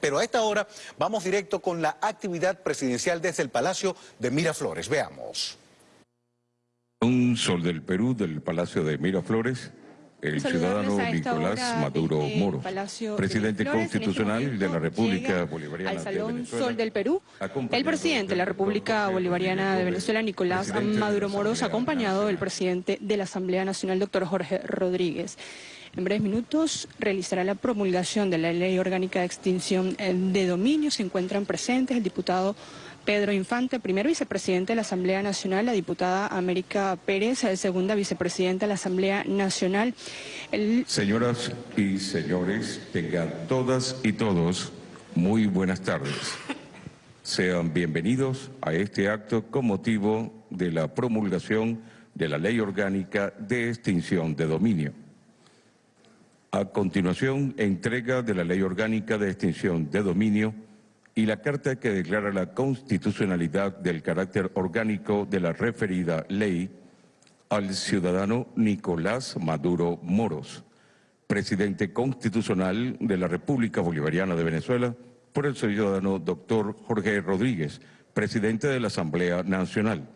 Pero a esta hora vamos directo con la actividad presidencial desde el Palacio de Miraflores. Veamos. Un sol del Perú del Palacio de Miraflores, el ciudadano Nicolás Maduro Moro, presidente constitucional de la República Bolivariana al Salón Sol del Perú, el presidente de la República Bolivariana de Venezuela, Nicolás Maduro Moros, acompañado del presidente de la Asamblea Nacional, doctor Jorge Rodríguez. En breves minutos realizará la promulgación de la Ley Orgánica de Extinción eh, de Dominio. Se encuentran presentes el diputado Pedro Infante, primer vicepresidente de la Asamblea Nacional, la diputada América Pérez, segunda vicepresidenta de la Asamblea Nacional. Señoras y señores, tengan todas y todos muy buenas tardes. Sean bienvenidos a este acto con motivo de la promulgación de la Ley Orgánica de Extinción de Dominio. A continuación, entrega de la Ley Orgánica de Extinción de Dominio y la carta que declara la constitucionalidad del carácter orgánico de la referida ley al ciudadano Nicolás Maduro Moros, presidente constitucional de la República Bolivariana de Venezuela, por el ciudadano doctor Jorge Rodríguez, presidente de la Asamblea Nacional.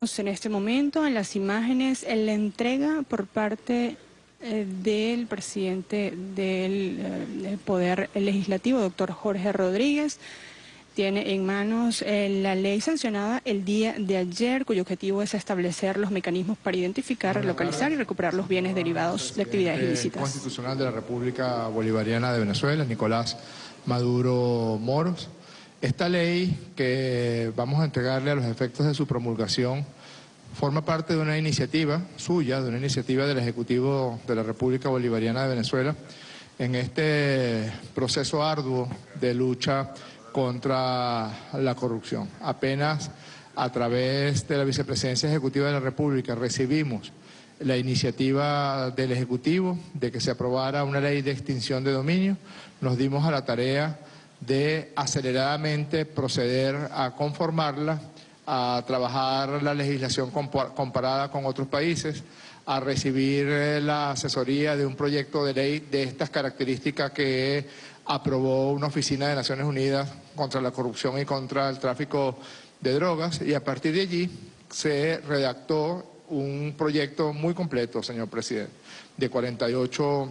En este momento, en las imágenes, en la entrega por parte eh, del presidente del, eh, Poder Legislativo, doctor Jorge Rodríguez, tiene en manos eh, la ley sancionada el día de ayer, cuyo objetivo es establecer los mecanismos para identificar, localizar y recuperar los bienes derivados de actividades ilícitas. Constitucional de la República Bolivariana de Venezuela, Nicolás Maduro Moros. Esta ley que vamos a entregarle a los efectos de su promulgación forma parte de una iniciativa suya, de una iniciativa del Ejecutivo de la República Bolivariana de Venezuela, en este proceso arduo de lucha contra la corrupción. Apenas a través de la Vicepresidencia Ejecutiva de la República recibimos la iniciativa del Ejecutivo de que se aprobara una ley de extinción de dominio, nos dimos a la tarea de aceleradamente proceder a conformarla, a trabajar la legislación comparada con otros países, a recibir eh, la asesoría de un proyecto de ley de estas características que aprobó una oficina de Naciones Unidas contra la corrupción y contra el tráfico de drogas y a partir de allí se redactó un proyecto muy completo, señor presidente, de 48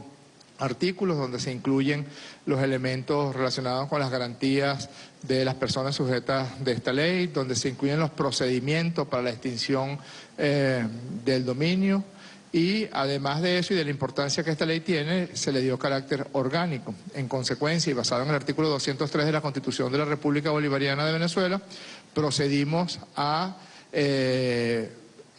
artículos donde se incluyen los elementos relacionados con las garantías de las personas sujetas de esta ley, donde se incluyen los procedimientos para la extinción eh, del dominio y además de eso y de la importancia que esta ley tiene, se le dio carácter orgánico. En consecuencia, y basado en el artículo 203 de la Constitución de la República Bolivariana de Venezuela, procedimos a... Eh,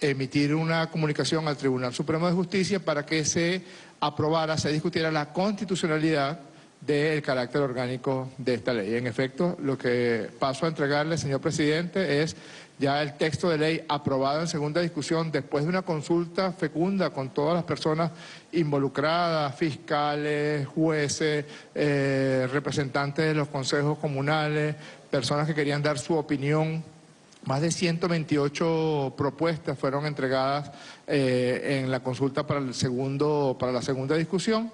emitir una comunicación al Tribunal Supremo de Justicia para que se aprobara, se discutiera la constitucionalidad del carácter orgánico de esta ley. En efecto, lo que paso a entregarle, señor presidente, es ya el texto de ley aprobado en segunda discusión después de una consulta fecunda con todas las personas involucradas, fiscales, jueces, eh, representantes de los consejos comunales, personas que querían dar su opinión más de 128 propuestas fueron entregadas eh, en la consulta para, el segundo, para la segunda discusión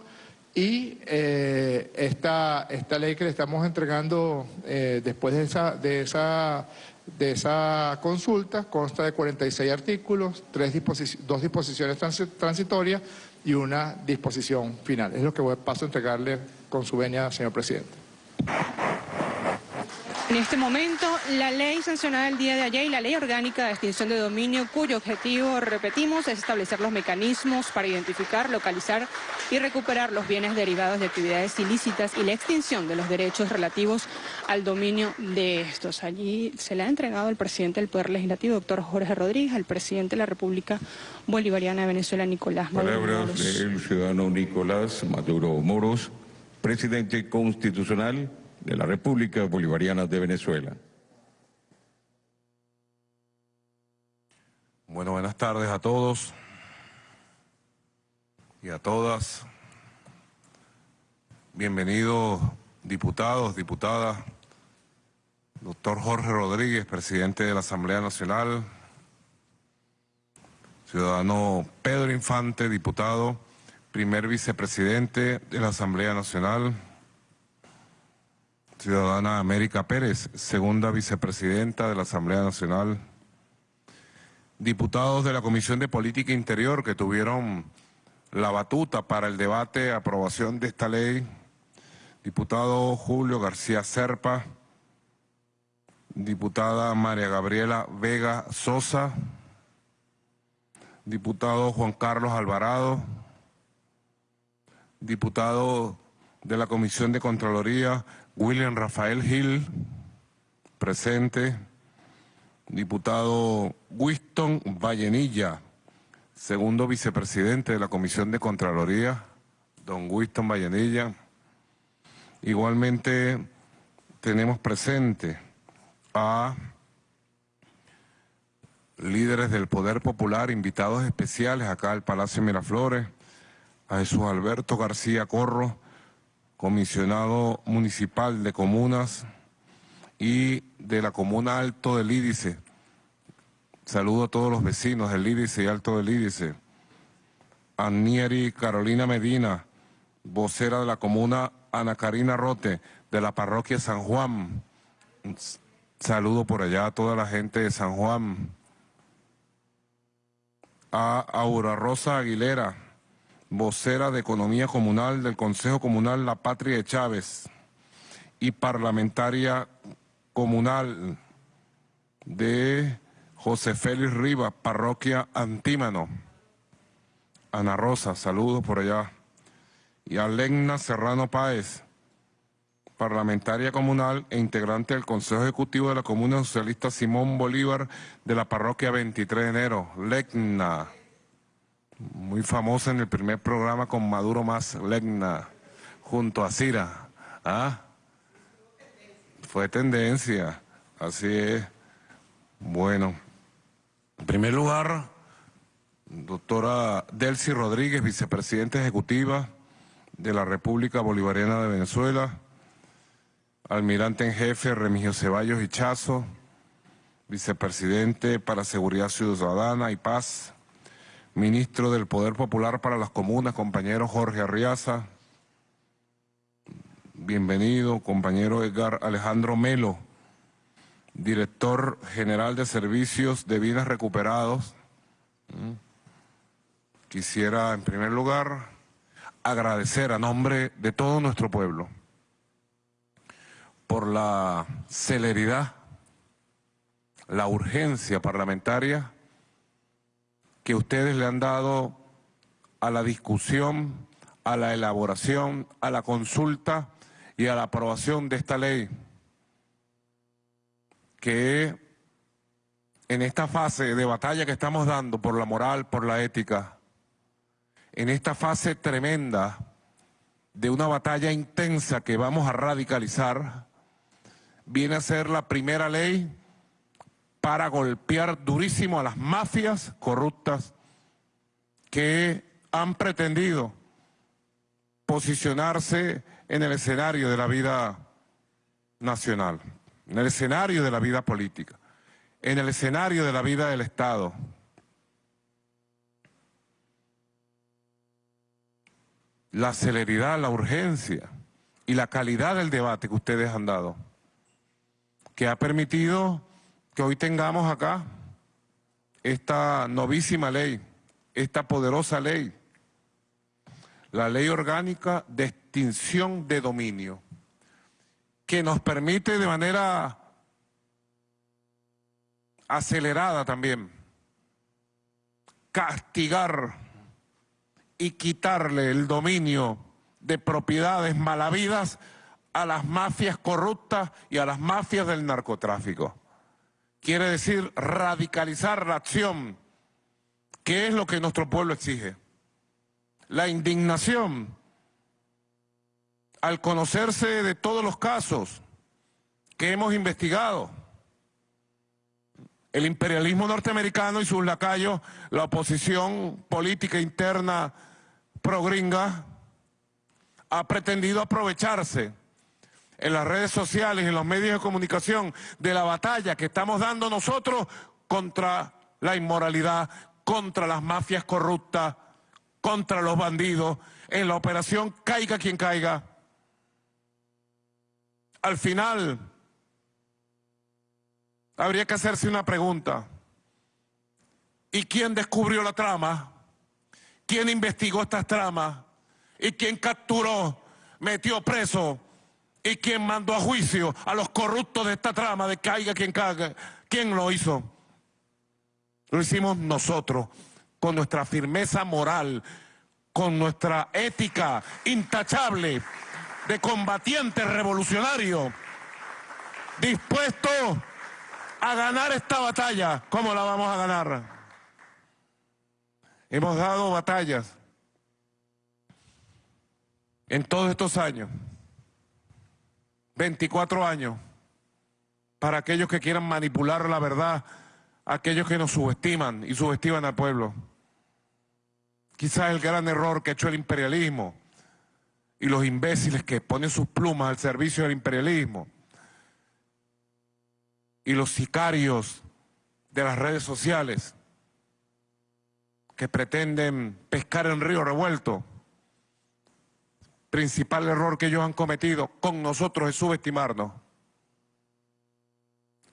y eh, esta, esta ley que le estamos entregando eh, después de esa, de, esa, de esa consulta consta de 46 artículos, tres dos disposiciones transitorias y una disposición final. Es lo que voy, paso a entregarle con su venia, señor presidente. En este momento, la ley sancionada el día de ayer y la ley orgánica de extinción de dominio, cuyo objetivo, repetimos, es establecer los mecanismos para identificar, localizar y recuperar los bienes derivados de actividades ilícitas y la extinción de los derechos relativos al dominio de estos. Allí se le ha entregado al presidente del Poder Legislativo, doctor Jorge Rodríguez, al presidente de la República Bolivariana de Venezuela, Nicolás Maduro Palabras del ciudadano Nicolás Maduro Moros, presidente constitucional de la República Bolivariana de Venezuela. Bueno, buenas tardes a todos y a todas. Bienvenidos diputados, diputadas, doctor Jorge Rodríguez, presidente de la Asamblea Nacional, ciudadano Pedro Infante, diputado, primer vicepresidente de la Asamblea Nacional, ciudadana América Pérez, segunda vicepresidenta de la Asamblea Nacional, diputados de la Comisión de Política Interior que tuvieron la batuta para el debate, aprobación de esta ley, diputado Julio García Serpa, diputada María Gabriela Vega Sosa, diputado Juan Carlos Alvarado, diputado de la Comisión de Contraloría, William Rafael Gil, presente, diputado Winston Vallenilla, segundo vicepresidente de la Comisión de Contraloría, don Winston Vallenilla. Igualmente tenemos presente a líderes del Poder Popular, invitados especiales acá al Palacio Miraflores, a Jesús Alberto García Corro, comisionado municipal de comunas y de la comuna Alto del Ídice. Saludo a todos los vecinos del Ídice y Alto del Ídice. A Nieri Carolina Medina, vocera de la comuna Ana Karina Rote, de la parroquia San Juan. Saludo por allá a toda la gente de San Juan. A Aura Rosa Aguilera, vocera de Economía Comunal del Consejo Comunal La Patria de Chávez y parlamentaria comunal de José Félix Rivas, parroquia Antímano. Ana Rosa, saludos por allá. Y a Legna Serrano Páez, parlamentaria comunal e integrante del Consejo Ejecutivo de la Comuna Socialista Simón Bolívar de la parroquia 23 de enero. Legna muy famosa en el primer programa con Maduro más Legna, junto a Cira. ¿Ah? Fue tendencia, así es. Bueno, en primer lugar, doctora Delcy Rodríguez, vicepresidenta ejecutiva de la República Bolivariana de Venezuela, almirante en jefe Remigio Ceballos Hichazo, vicepresidente para Seguridad Ciudadana y Paz, ministro del Poder Popular para las Comunas, compañero Jorge Arriaza. Bienvenido, compañero Edgar Alejandro Melo, director general de Servicios de Vidas Recuperados. Mm. Quisiera, en primer lugar, agradecer a nombre de todo nuestro pueblo por la celeridad, la urgencia parlamentaria que ustedes le han dado a la discusión, a la elaboración, a la consulta y a la aprobación de esta ley, que en esta fase de batalla que estamos dando por la moral, por la ética, en esta fase tremenda de una batalla intensa que vamos a radicalizar, viene a ser la primera ley para golpear durísimo a las mafias corruptas que han pretendido posicionarse en el escenario de la vida nacional, en el escenario de la vida política, en el escenario de la vida del Estado. La celeridad, la urgencia y la calidad del debate que ustedes han dado, que ha permitido que hoy tengamos acá esta novísima ley, esta poderosa ley, la ley orgánica de extinción de dominio, que nos permite de manera acelerada también castigar y quitarle el dominio de propiedades malavidas a las mafias corruptas y a las mafias del narcotráfico quiere decir radicalizar la acción, que es lo que nuestro pueblo exige. La indignación al conocerse de todos los casos que hemos investigado. El imperialismo norteamericano y sus lacayos, la oposición política interna progringa, ha pretendido aprovecharse en las redes sociales, en los medios de comunicación, de la batalla que estamos dando nosotros contra la inmoralidad, contra las mafias corruptas, contra los bandidos en la operación Caiga quien caiga. Al final, habría que hacerse una pregunta. ¿Y quién descubrió la trama? ¿Quién investigó estas tramas? ¿Y quién capturó, metió preso? ¿Y quién mandó a juicio a los corruptos de esta trama de caiga quien caiga? ¿Quién lo hizo? Lo hicimos nosotros, con nuestra firmeza moral, con nuestra ética intachable de combatiente revolucionario, dispuesto a ganar esta batalla. ¿Cómo la vamos a ganar? Hemos dado batallas en todos estos años, 24 años, para aquellos que quieran manipular la verdad, aquellos que nos subestiman y subestiman al pueblo. Quizás el gran error que ha hecho el imperialismo y los imbéciles que ponen sus plumas al servicio del imperialismo y los sicarios de las redes sociales que pretenden pescar en río revuelto. Principal error que ellos han cometido con nosotros es subestimarnos.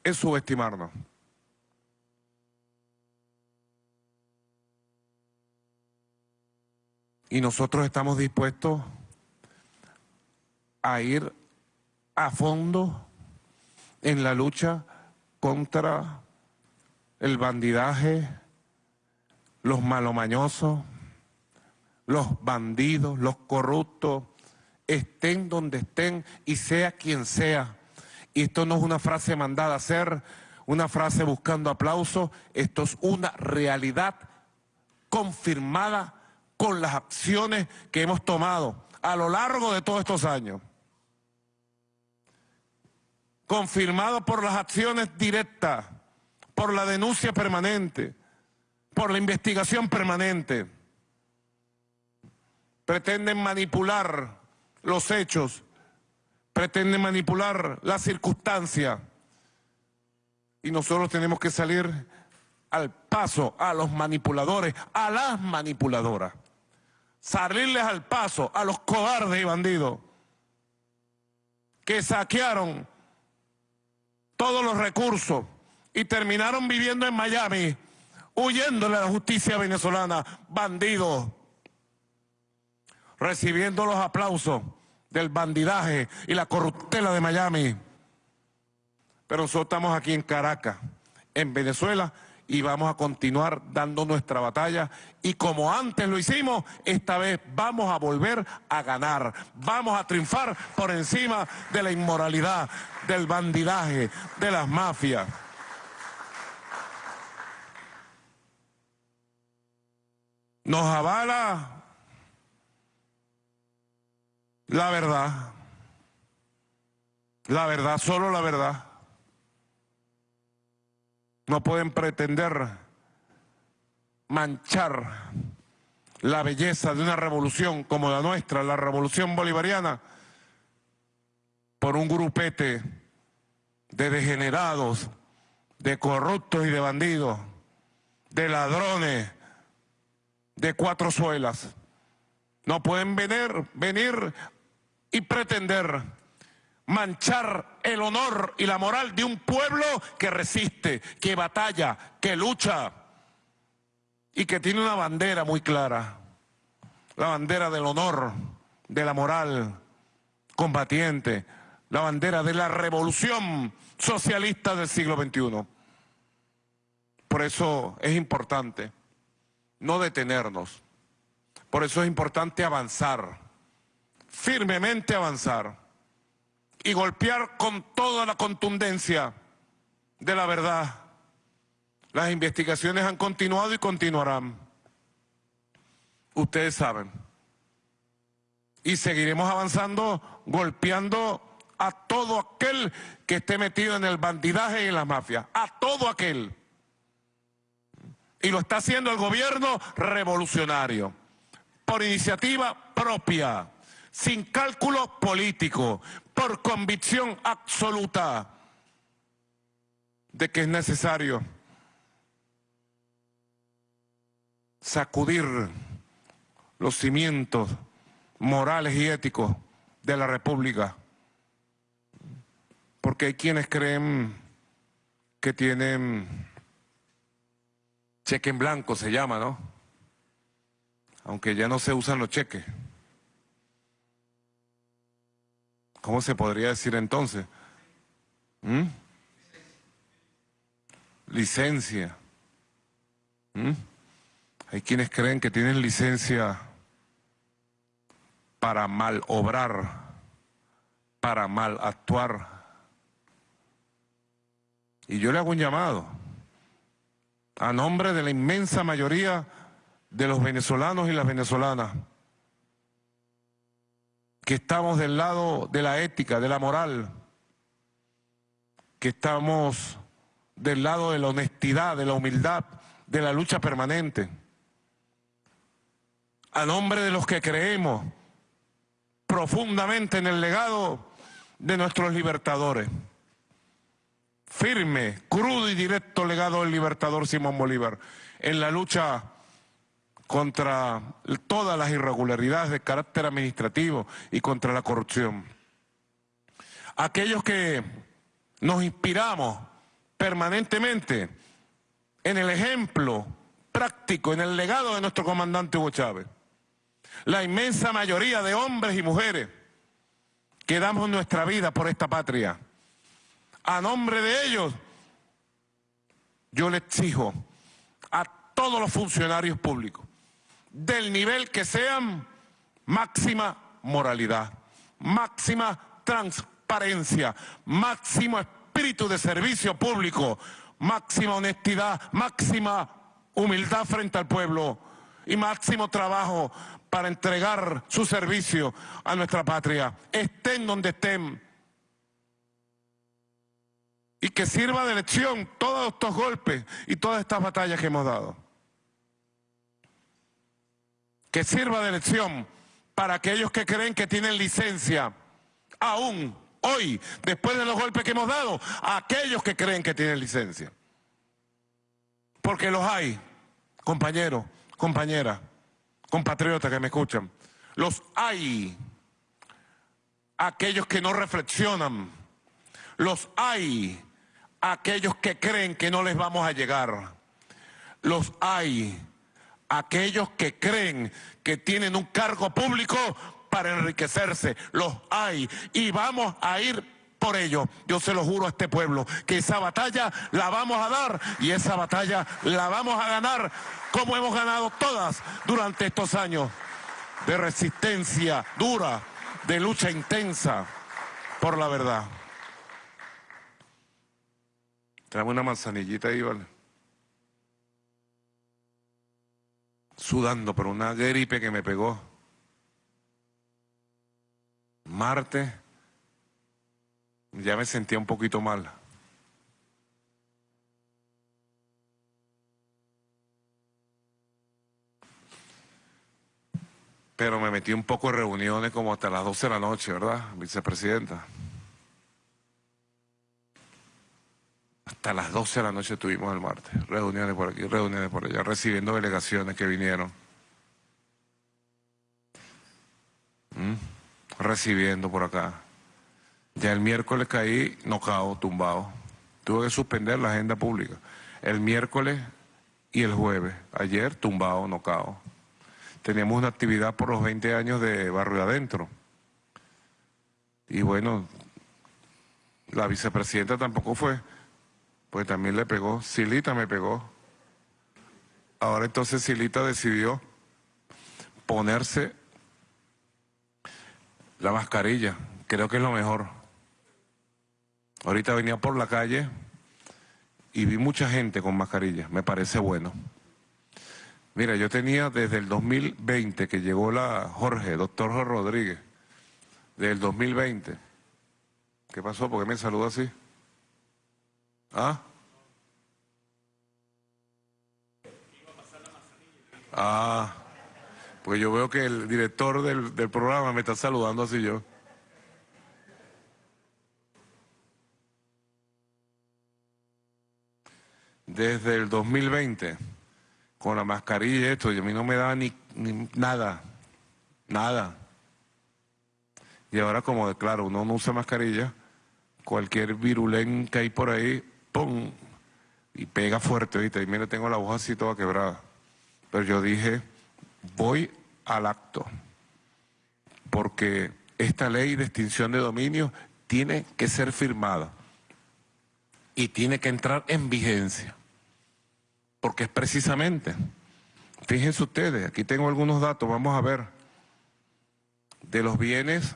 Es subestimarnos. Y nosotros estamos dispuestos a ir a fondo en la lucha contra el bandidaje, los malomañosos, los bandidos, los corruptos, estén donde estén y sea quien sea. Y esto no es una frase mandada a ser, una frase buscando aplausos, esto es una realidad confirmada con las acciones que hemos tomado a lo largo de todos estos años confirmado por las acciones directas, por la denuncia permanente, por la investigación permanente. Pretenden manipular los hechos, pretenden manipular la circunstancia. Y nosotros tenemos que salir al paso a los manipuladores, a las manipuladoras, salirles al paso a los cobardes y bandidos que saquearon todos los recursos y terminaron viviendo en Miami, huyéndole a la justicia venezolana, bandidos, recibiendo los aplausos del bandidaje y la corruptela de Miami. Pero nosotros estamos aquí en Caracas, en Venezuela, y vamos a continuar dando nuestra batalla. Y como antes lo hicimos, esta vez vamos a volver a ganar. Vamos a triunfar por encima de la inmoralidad, del bandidaje, de las mafias. Nos avala la verdad. La verdad, solo la verdad. No pueden pretender manchar la belleza de una revolución como la nuestra, la revolución bolivariana, por un grupete de degenerados, de corruptos y de bandidos, de ladrones, de cuatro suelas. No pueden venir, venir y pretender manchar el honor y la moral de un pueblo que resiste, que batalla, que lucha y que tiene una bandera muy clara, la bandera del honor, de la moral combatiente, la bandera de la revolución socialista del siglo XXI. Por eso es importante no detenernos, por eso es importante avanzar, firmemente avanzar y golpear con toda la contundencia de la verdad. Las investigaciones han continuado y continuarán. Ustedes saben. Y seguiremos avanzando, golpeando a todo aquel que esté metido en el bandidaje y en la mafia. A todo aquel. Y lo está haciendo el gobierno revolucionario. Por iniciativa propia sin cálculo político, por convicción absoluta de que es necesario sacudir los cimientos morales y éticos de la República. Porque hay quienes creen que tienen cheque en blanco, se llama, ¿no? Aunque ya no se usan los cheques. ¿Cómo se podría decir entonces? ¿Mm? Licencia. ¿Mm? Hay quienes creen que tienen licencia para mal obrar, para mal actuar. Y yo le hago un llamado a nombre de la inmensa mayoría de los venezolanos y las venezolanas, que estamos del lado de la ética, de la moral, que estamos del lado de la honestidad, de la humildad, de la lucha permanente. A nombre de los que creemos profundamente en el legado de nuestros libertadores. Firme, crudo y directo legado del libertador Simón Bolívar en la lucha contra todas las irregularidades de carácter administrativo y contra la corrupción. Aquellos que nos inspiramos permanentemente en el ejemplo práctico, en el legado de nuestro comandante Hugo Chávez. La inmensa mayoría de hombres y mujeres que damos nuestra vida por esta patria. A nombre de ellos, yo le exijo a todos los funcionarios públicos, del nivel que sean, máxima moralidad, máxima transparencia, máximo espíritu de servicio público, máxima honestidad, máxima humildad frente al pueblo y máximo trabajo para entregar su servicio a nuestra patria, estén donde estén. Y que sirva de lección todos estos golpes y todas estas batallas que hemos dado. Que sirva de lección para aquellos que creen que tienen licencia, aún hoy, después de los golpes que hemos dado, a aquellos que creen que tienen licencia. Porque los hay, compañeros, compañeras compatriotas que me escuchan, los hay, aquellos que no reflexionan, los hay, aquellos que creen que no les vamos a llegar, los hay, aquellos que creen que tienen un cargo público para enriquecerse, los hay, y vamos a ir por ello. Yo se lo juro a este pueblo, que esa batalla la vamos a dar y esa batalla la vamos a ganar como hemos ganado todas durante estos años de resistencia dura, de lucha intensa por la verdad. Una manzanillita ahí, ¿vale? Sudando por una gripe que me pegó. Martes, ya me sentía un poquito mal. pero me metí un poco en reuniones como hasta las 12 de la noche, ¿verdad, vicepresidenta? Hasta las 12 de la noche estuvimos el martes, reuniones por aquí, reuniones por allá, recibiendo delegaciones que vinieron. ¿Mm? Recibiendo por acá. Ya el miércoles caí nocao, tumbado. Tuve que suspender la agenda pública. El miércoles y el jueves. Ayer tumbado, nocao teníamos una actividad por los 20 años de Barrio Adentro. Y bueno, la vicepresidenta tampoco fue, pues también le pegó, Silita me pegó. Ahora entonces Silita decidió ponerse la mascarilla, creo que es lo mejor. Ahorita venía por la calle y vi mucha gente con mascarilla, me parece bueno. Mira, yo tenía desde el 2020 que llegó la Jorge, doctor Jorge Rodríguez, desde el 2020. ¿Qué pasó? ¿Por qué me saluda así? ¿Ah? Ah, pues yo veo que el director del, del programa me está saludando así yo. Desde el 2020 con la mascarilla y esto, y a mí no me da ni, ni nada. Nada. Y ahora como, claro, uno no usa mascarilla, cualquier virulén que hay por ahí, ¡pum! Y pega fuerte, ¿viste? Y mira, tengo la voz así toda quebrada. Pero yo dije, voy al acto, porque esta ley de extinción de dominio tiene que ser firmada y tiene que entrar en vigencia, porque es precisamente, fíjense ustedes, aquí tengo algunos datos, vamos a ver, de los bienes,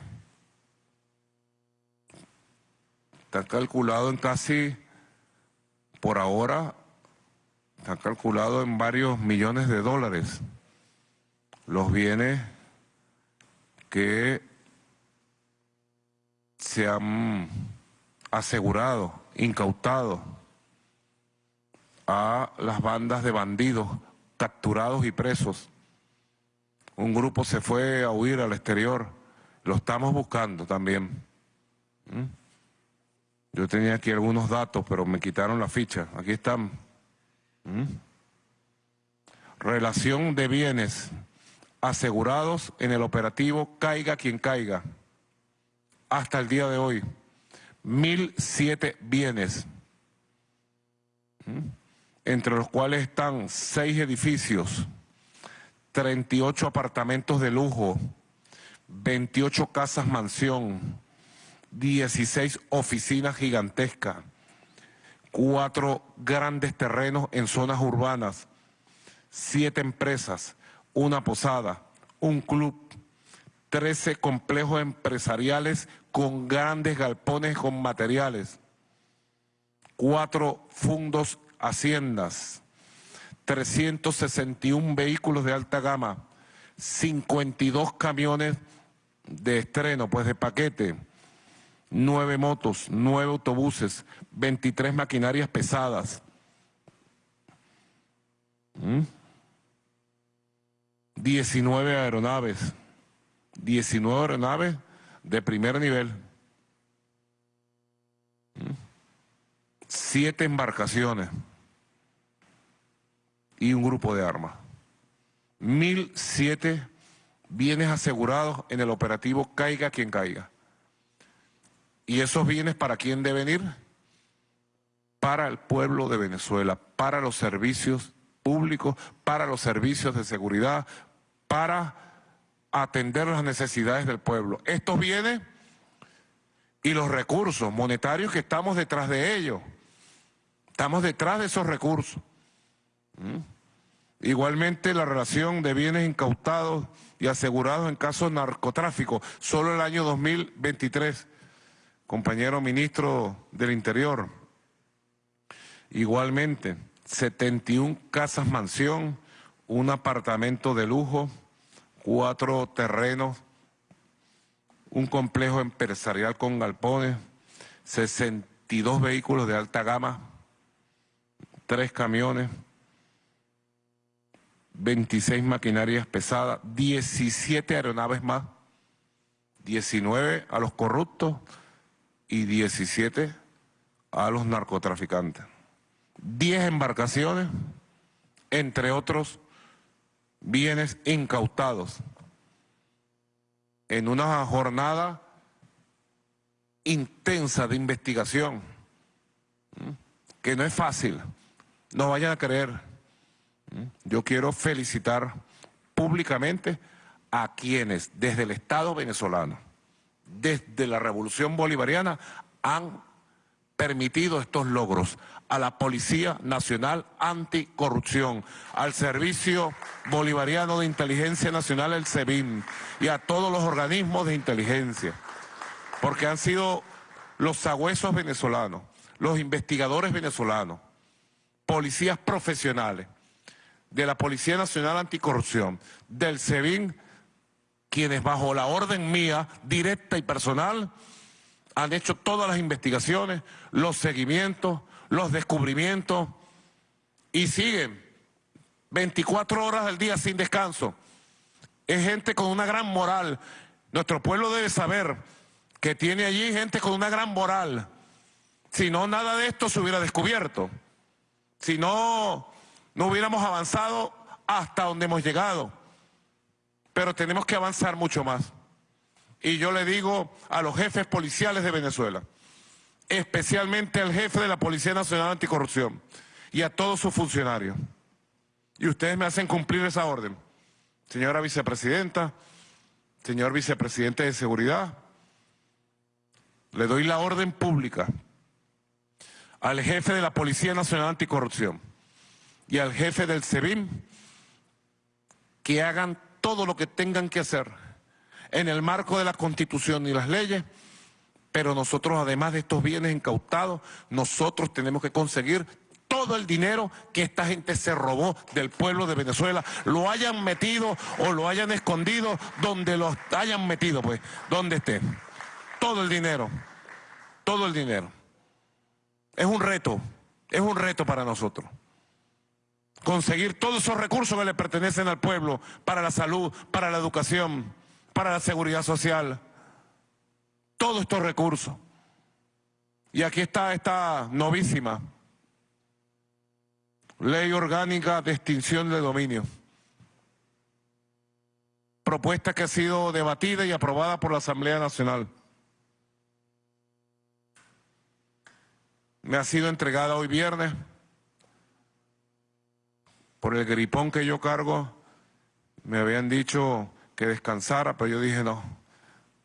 está calculado en casi, por ahora, está calculado en varios millones de dólares, los bienes que se han asegurado, incautado a las bandas de bandidos capturados y presos. Un grupo se fue a huir al exterior, lo estamos buscando también. ¿Mm? Yo tenía aquí algunos datos, pero me quitaron la ficha. Aquí están. ¿Mm? Relación de bienes asegurados en el operativo Caiga quien caiga hasta el día de hoy. mil siete bienes, entre los cuales están seis edificios, 38 apartamentos de lujo, 28 casas mansión, 16 oficinas gigantescas, cuatro grandes terrenos en zonas urbanas, siete empresas, una posada, un club, 13 complejos empresariales con grandes galpones con materiales, cuatro fundos haciendas, 361 vehículos de alta gama, 52 camiones de estreno, pues de paquete, nueve motos, nueve autobuses, 23 maquinarias pesadas. 19 ¿Mm? aeronaves. 19 aeronaves de primer nivel, siete embarcaciones y un grupo de armas. Mil siete bienes asegurados en el operativo Caiga quien caiga. ¿Y esos bienes para quién deben ir? Para el pueblo de Venezuela, para los servicios públicos, para los servicios de seguridad, para atender las necesidades del pueblo. Estos bienes y los recursos monetarios que estamos detrás de ellos. Estamos detrás de esos recursos. ¿Mm? Igualmente la relación de bienes incautados y asegurados en casos de narcotráfico. Solo el año 2023, compañero ministro del Interior. Igualmente, 71 casas mansión, un apartamento de lujo, cuatro terrenos, un complejo empresarial con galpones, 62 vehículos de alta gama, tres camiones, 26 maquinarias pesadas, 17 aeronaves más, 19 a los corruptos y 17 a los narcotraficantes. 10 embarcaciones, entre otros bienes incautados en una jornada intensa de investigación, que no es fácil, no vayan a creer. Yo quiero felicitar públicamente a quienes desde el Estado venezolano, desde la Revolución Bolivariana, han permitido estos logros a la Policía Nacional Anticorrupción, al Servicio Bolivariano de Inteligencia Nacional, el SEBIN, y a todos los organismos de inteligencia, porque han sido los sagüesos venezolanos, los investigadores venezolanos, policías profesionales, de la Policía Nacional Anticorrupción, del SEBIN, quienes bajo la orden mía, directa y personal, han hecho todas las investigaciones, los seguimientos, los descubrimientos y siguen 24 horas al día sin descanso. Es gente con una gran moral. Nuestro pueblo debe saber que tiene allí gente con una gran moral. Si no, nada de esto se hubiera descubierto. Si no, no hubiéramos avanzado hasta donde hemos llegado. Pero tenemos que avanzar mucho más. Y yo le digo a los jefes policiales de Venezuela, especialmente al jefe de la Policía Nacional Anticorrupción y a todos sus funcionarios, y ustedes me hacen cumplir esa orden. Señora vicepresidenta, señor vicepresidente de Seguridad, le doy la orden pública al jefe de la Policía Nacional Anticorrupción y al jefe del SEBIN que hagan todo lo que tengan que hacer en el marco de la Constitución y las leyes, pero nosotros además de estos bienes incautados, nosotros tenemos que conseguir todo el dinero que esta gente se robó del pueblo de Venezuela, lo hayan metido o lo hayan escondido donde lo hayan metido, pues, donde esté. Todo el dinero, todo el dinero. Es un reto, es un reto para nosotros. Conseguir todos esos recursos que le pertenecen al pueblo para la salud, para la educación, para la seguridad social. Todos estos recursos. Y aquí está esta novísima ley orgánica de extinción de dominio. Propuesta que ha sido debatida y aprobada por la Asamblea Nacional. me ha sido entregada hoy viernes por el gripón que yo cargo. Me habían dicho que descansara, pero yo dije no,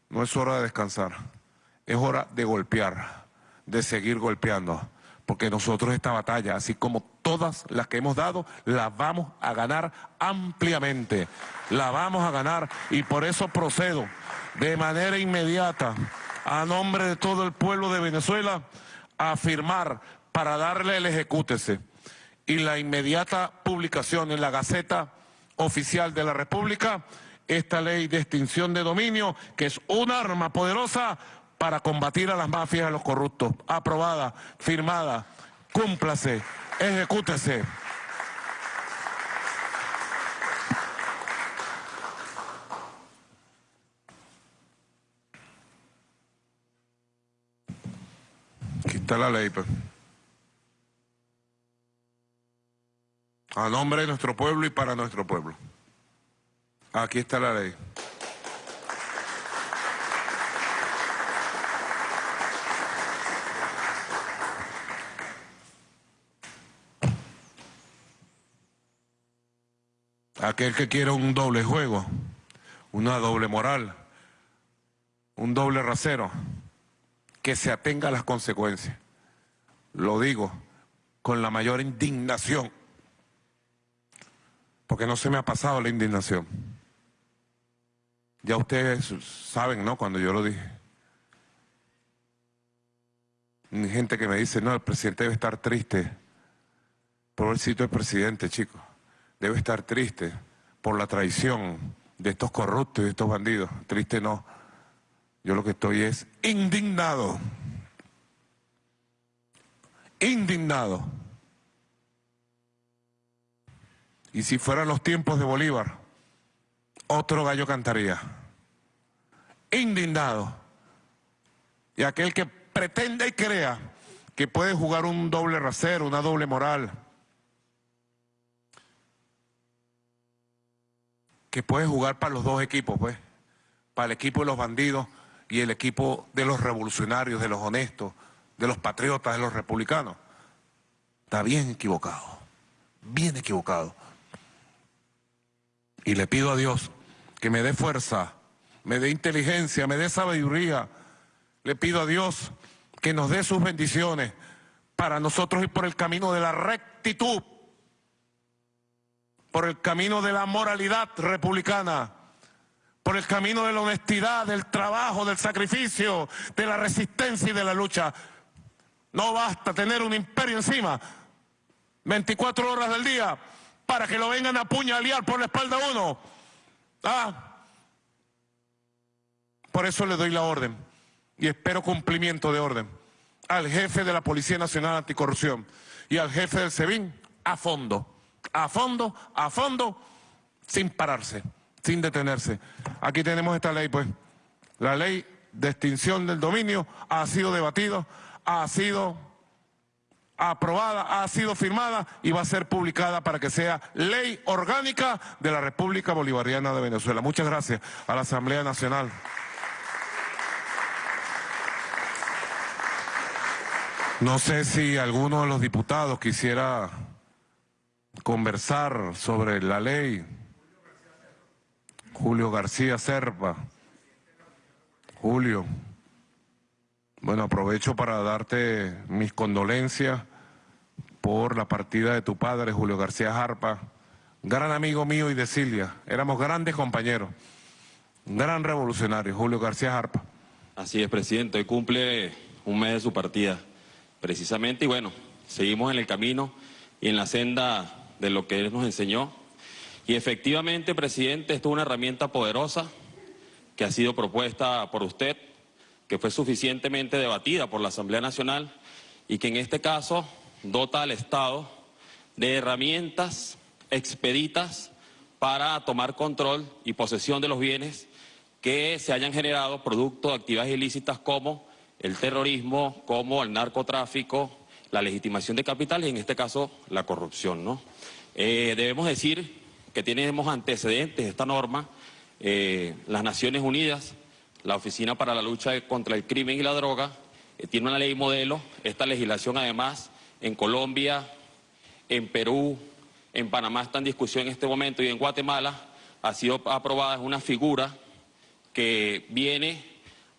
no es hora de descansar, es hora de golpear, de seguir golpeando, porque nosotros esta batalla, así como todas las que hemos dado, la vamos a ganar ampliamente, la vamos a ganar y por eso procedo de manera inmediata a nombre de todo el pueblo de Venezuela a firmar para darle el ejecútese y la inmediata publicación en la Gaceta Oficial de la República esta ley de extinción de dominio, que es un arma poderosa para combatir a las mafias y a los corruptos. Aprobada, firmada, cúmplase, ejecútese. la ley. Pues. A nombre de nuestro pueblo y para nuestro pueblo. Aquí está la ley. Aquel que quiere un doble juego, una doble moral, un doble rasero, que se atenga a las consecuencias lo digo con la mayor indignación, porque no se me ha pasado la indignación. Ya ustedes saben, ¿no? Cuando yo lo dije. Gente que me dice, no, el presidente debe estar triste por el presidente, chicos. Debe estar triste por la traición de estos corruptos y de estos bandidos. Triste no. Yo lo que estoy es indignado indignado. Y si fueran los tiempos de Bolívar, otro gallo cantaría. Indignado. Y aquel que pretende y crea que puede jugar un doble rasero, una doble moral, que puede jugar para los dos equipos, pues, para el equipo de los bandidos y el equipo de los revolucionarios, de los honestos, de los patriotas, de los republicanos. Está bien equivocado, bien equivocado. Y le pido a Dios que me dé fuerza, me dé inteligencia, me dé sabiduría. Le pido a Dios que nos dé sus bendiciones para nosotros ir por el camino de la rectitud, por el camino de la moralidad republicana, por el camino de la honestidad, del trabajo, del sacrificio, de la resistencia y de la lucha. No basta tener un imperio encima 24 horas del día para que lo vengan a puñalear por la espalda a uno. Ah. Por eso le doy la orden y espero cumplimiento de orden al jefe de la Policía Nacional Anticorrupción y al jefe del SEBIN a fondo, a fondo, a fondo, sin pararse, sin detenerse. Aquí tenemos esta ley, pues. La ley de extinción del dominio ha sido debatido ha sido aprobada, ha sido firmada y va a ser publicada para que sea ley orgánica de la República Bolivariana de Venezuela. Muchas gracias a la Asamblea Nacional. No sé si alguno de los diputados quisiera conversar sobre la ley. Julio García Serpa. Julio. Bueno, aprovecho para darte mis condolencias por la partida de tu padre, Julio García Jarpa, gran amigo mío y de Silvia. Éramos grandes compañeros, gran revolucionario, Julio García Jarpa. Así es, presidente. Hoy cumple un mes de su partida, precisamente, y bueno, seguimos en el camino y en la senda de lo que él nos enseñó. Y efectivamente, presidente, esto es una herramienta poderosa que ha sido propuesta por usted, que fue suficientemente debatida por la Asamblea Nacional y que en este caso dota al Estado de herramientas expeditas para tomar control y posesión de los bienes que se hayan generado producto de actividades ilícitas como el terrorismo, como el narcotráfico, la legitimación de capital y en este caso la corrupción. ¿no? Eh, debemos decir que tenemos antecedentes de esta norma, eh, las Naciones Unidas, la Oficina para la Lucha contra el Crimen y la Droga, eh, tiene una ley modelo, esta legislación además en Colombia, en Perú, en Panamá está en discusión en este momento y en Guatemala ha sido aprobada una figura que viene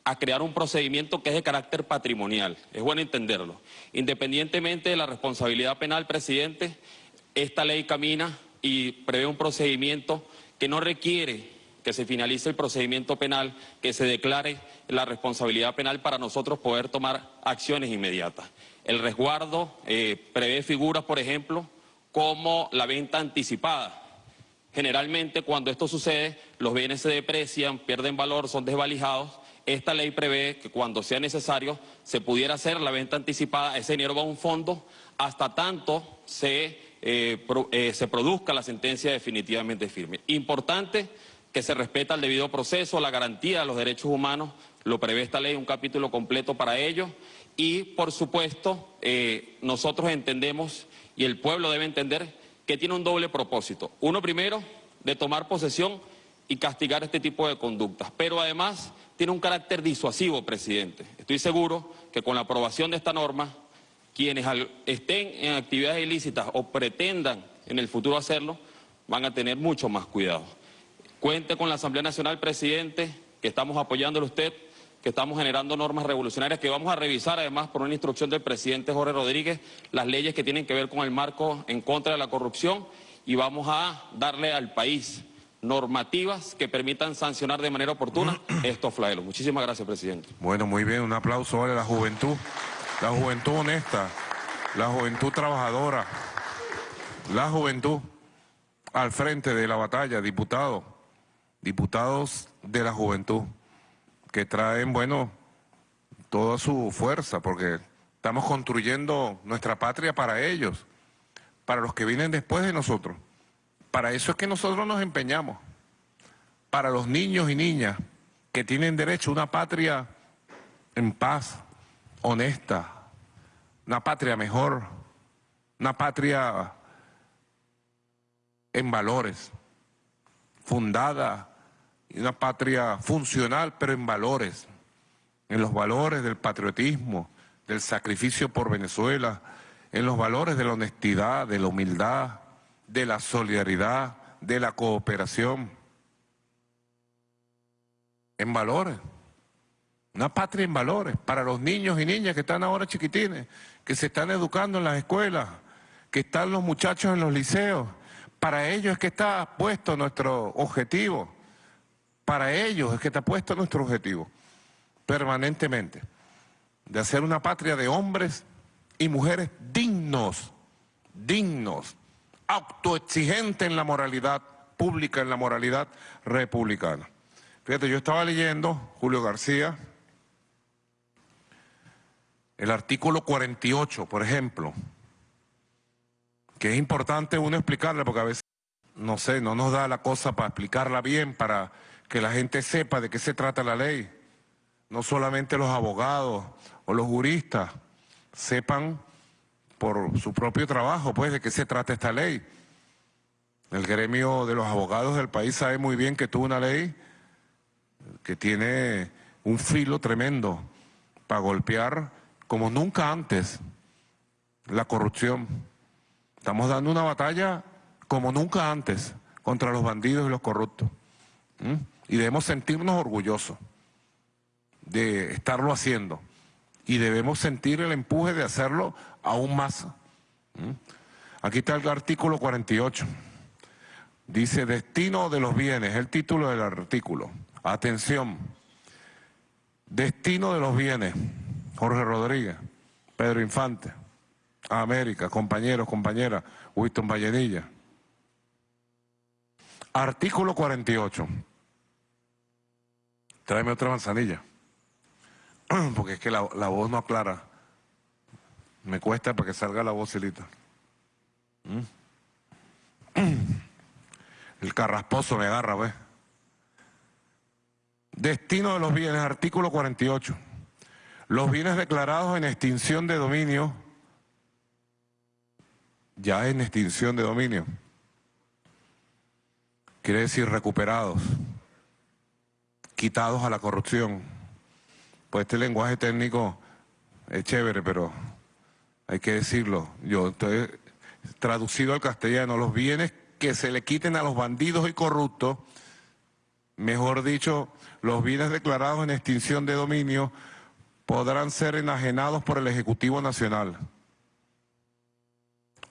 a crear un procedimiento que es de carácter patrimonial. Es bueno entenderlo. Independientemente de la responsabilidad penal, presidente, esta ley camina y prevé un procedimiento que no requiere que se finalice el procedimiento penal, que se declare la responsabilidad penal para nosotros poder tomar acciones inmediatas. El resguardo eh, prevé figuras, por ejemplo, como la venta anticipada. Generalmente cuando esto sucede, los bienes se deprecian, pierden valor, son desvalijados. Esta ley prevé que cuando sea necesario se pudiera hacer la venta anticipada, ese dinero va a un fondo hasta tanto se, eh, eh, se produzca la sentencia definitivamente firme. Importante que se respeta el debido proceso, la garantía de los derechos humanos, lo prevé esta ley, un capítulo completo para ello. Y, por supuesto, eh, nosotros entendemos, y el pueblo debe entender, que tiene un doble propósito. Uno primero, de tomar posesión y castigar este tipo de conductas. Pero además tiene un carácter disuasivo, presidente. Estoy seguro que con la aprobación de esta norma, quienes estén en actividades ilícitas o pretendan en el futuro hacerlo, van a tener mucho más cuidado. Cuente con la Asamblea Nacional, presidente, que estamos apoyándole a usted, que estamos generando normas revolucionarias, que vamos a revisar además por una instrucción del presidente Jorge Rodríguez las leyes que tienen que ver con el marco en contra de la corrupción y vamos a darle al país normativas que permitan sancionar de manera oportuna estos flagelos. Muchísimas gracias, presidente. Bueno, muy bien, un aplauso a la juventud, la juventud honesta, la juventud trabajadora, la juventud al frente de la batalla, diputado diputados de la juventud que traen, bueno, toda su fuerza, porque estamos construyendo nuestra patria para ellos, para los que vienen después de nosotros. Para eso es que nosotros nos empeñamos, para los niños y niñas que tienen derecho a una patria en paz, honesta, una patria mejor, una patria en valores, fundada una patria funcional, pero en valores, en los valores del patriotismo, del sacrificio por Venezuela, en los valores de la honestidad, de la humildad, de la solidaridad, de la cooperación. En valores. Una patria en valores para los niños y niñas que están ahora chiquitines, que se están educando en las escuelas, que están los muchachos en los liceos. Para ellos es que está puesto nuestro objetivo para ellos es que ha puesto nuestro objetivo, permanentemente, de hacer una patria de hombres y mujeres dignos, dignos, autoexigentes en la moralidad pública, en la moralidad republicana. Fíjate, yo estaba leyendo, Julio García, el artículo 48, por ejemplo, que es importante uno explicarle porque a veces, no sé, no nos da la cosa para explicarla bien, para que la gente sepa de qué se trata la ley. No solamente los abogados o los juristas sepan por su propio trabajo, pues, de qué se trata esta ley. El gremio de los abogados del país sabe muy bien que tuvo una ley que tiene un filo tremendo para golpear como nunca antes la corrupción. Estamos dando una batalla como nunca antes contra los bandidos y los corruptos. Y debemos sentirnos orgullosos de estarlo haciendo. Y debemos sentir el empuje de hacerlo aún más. Aquí está el artículo 48. Dice destino de los bienes, el título del artículo. Atención. Destino de los bienes. Jorge Rodríguez, Pedro Infante, América, compañeros, compañeras, Winston Vallenilla. Artículo 48. Tráeme otra manzanilla. Porque es que la, la voz no aclara. Me cuesta para que salga la voz, ¿Mm? El carrasposo me agarra, ¿ves? Destino de los bienes, artículo 48. Los bienes declarados en extinción de dominio, ya en extinción de dominio, quiere decir recuperados, quitados a la corrupción. Pues este lenguaje técnico es chévere, pero hay que decirlo. Yo estoy traducido al castellano, los bienes que se le quiten a los bandidos y corruptos, mejor dicho, los bienes declarados en extinción de dominio podrán ser enajenados por el Ejecutivo Nacional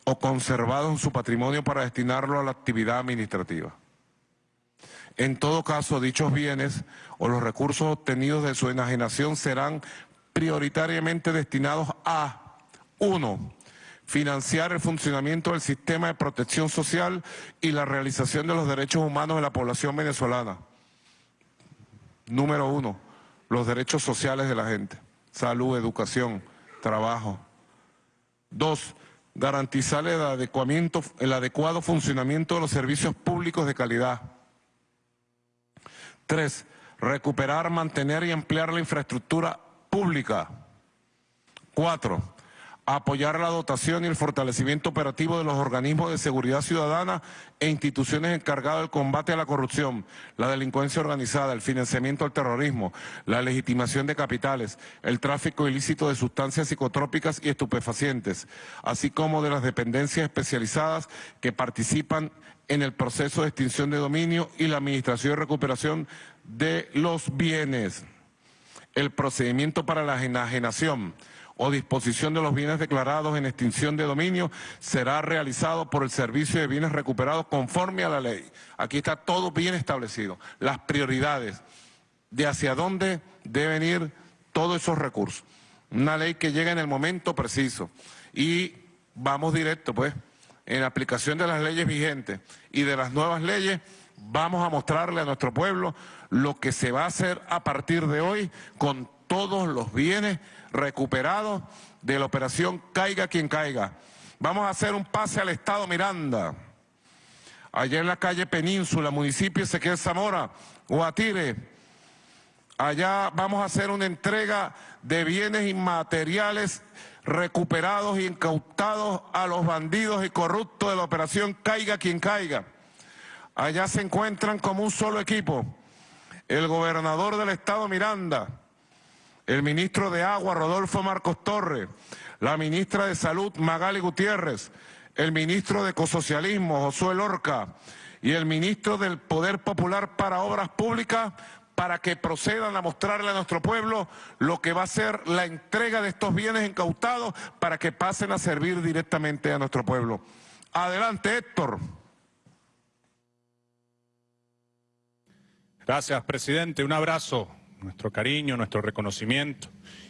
o conservados en su patrimonio para destinarlo a la actividad administrativa. En todo caso, dichos bienes o los recursos obtenidos de su enajenación serán prioritariamente destinados a, uno, financiar el funcionamiento del sistema de protección social y la realización de los derechos humanos de la población venezolana. Número uno, los derechos sociales de la gente, salud, educación, trabajo. Dos, garantizar el, el adecuado funcionamiento de los servicios públicos de calidad. Tres, recuperar, mantener y emplear la infraestructura pública. Cuatro, apoyar la dotación y el fortalecimiento operativo de los organismos de seguridad ciudadana e instituciones encargadas del combate a la corrupción, la delincuencia organizada, el financiamiento al terrorismo, la legitimación de capitales, el tráfico ilícito de sustancias psicotrópicas y estupefacientes, así como de las dependencias especializadas que participan en el proceso de extinción de dominio y la administración y recuperación de los bienes. El procedimiento para la enajenación o disposición de los bienes declarados en extinción de dominio será realizado por el Servicio de Bienes Recuperados conforme a la ley. Aquí está todo bien establecido, las prioridades de hacia dónde deben ir todos esos recursos. Una ley que llega en el momento preciso y vamos directo pues en aplicación de las leyes vigentes y de las nuevas leyes vamos a mostrarle a nuestro pueblo lo que se va a hacer a partir de hoy con todos los bienes recuperados de la operación Caiga quien caiga. Vamos a hacer un pase al Estado Miranda. Allá en la calle Península, municipio Ezequiel Zamora, Guatire. Allá vamos a hacer una entrega de bienes inmateriales recuperados y incautados a los bandidos y corruptos de la operación Caiga quien caiga. Allá se encuentran como un solo equipo el gobernador del estado Miranda, el ministro de Agua, Rodolfo Marcos Torres, la ministra de Salud, Magali Gutiérrez, el ministro de Ecosocialismo, Josué Lorca, y el ministro del Poder Popular para Obras Públicas, para que procedan a mostrarle a nuestro pueblo lo que va a ser la entrega de estos bienes incautados para que pasen a servir directamente a nuestro pueblo. Adelante, Héctor. Gracias, presidente. Un abrazo nuestro cariño, nuestro reconocimiento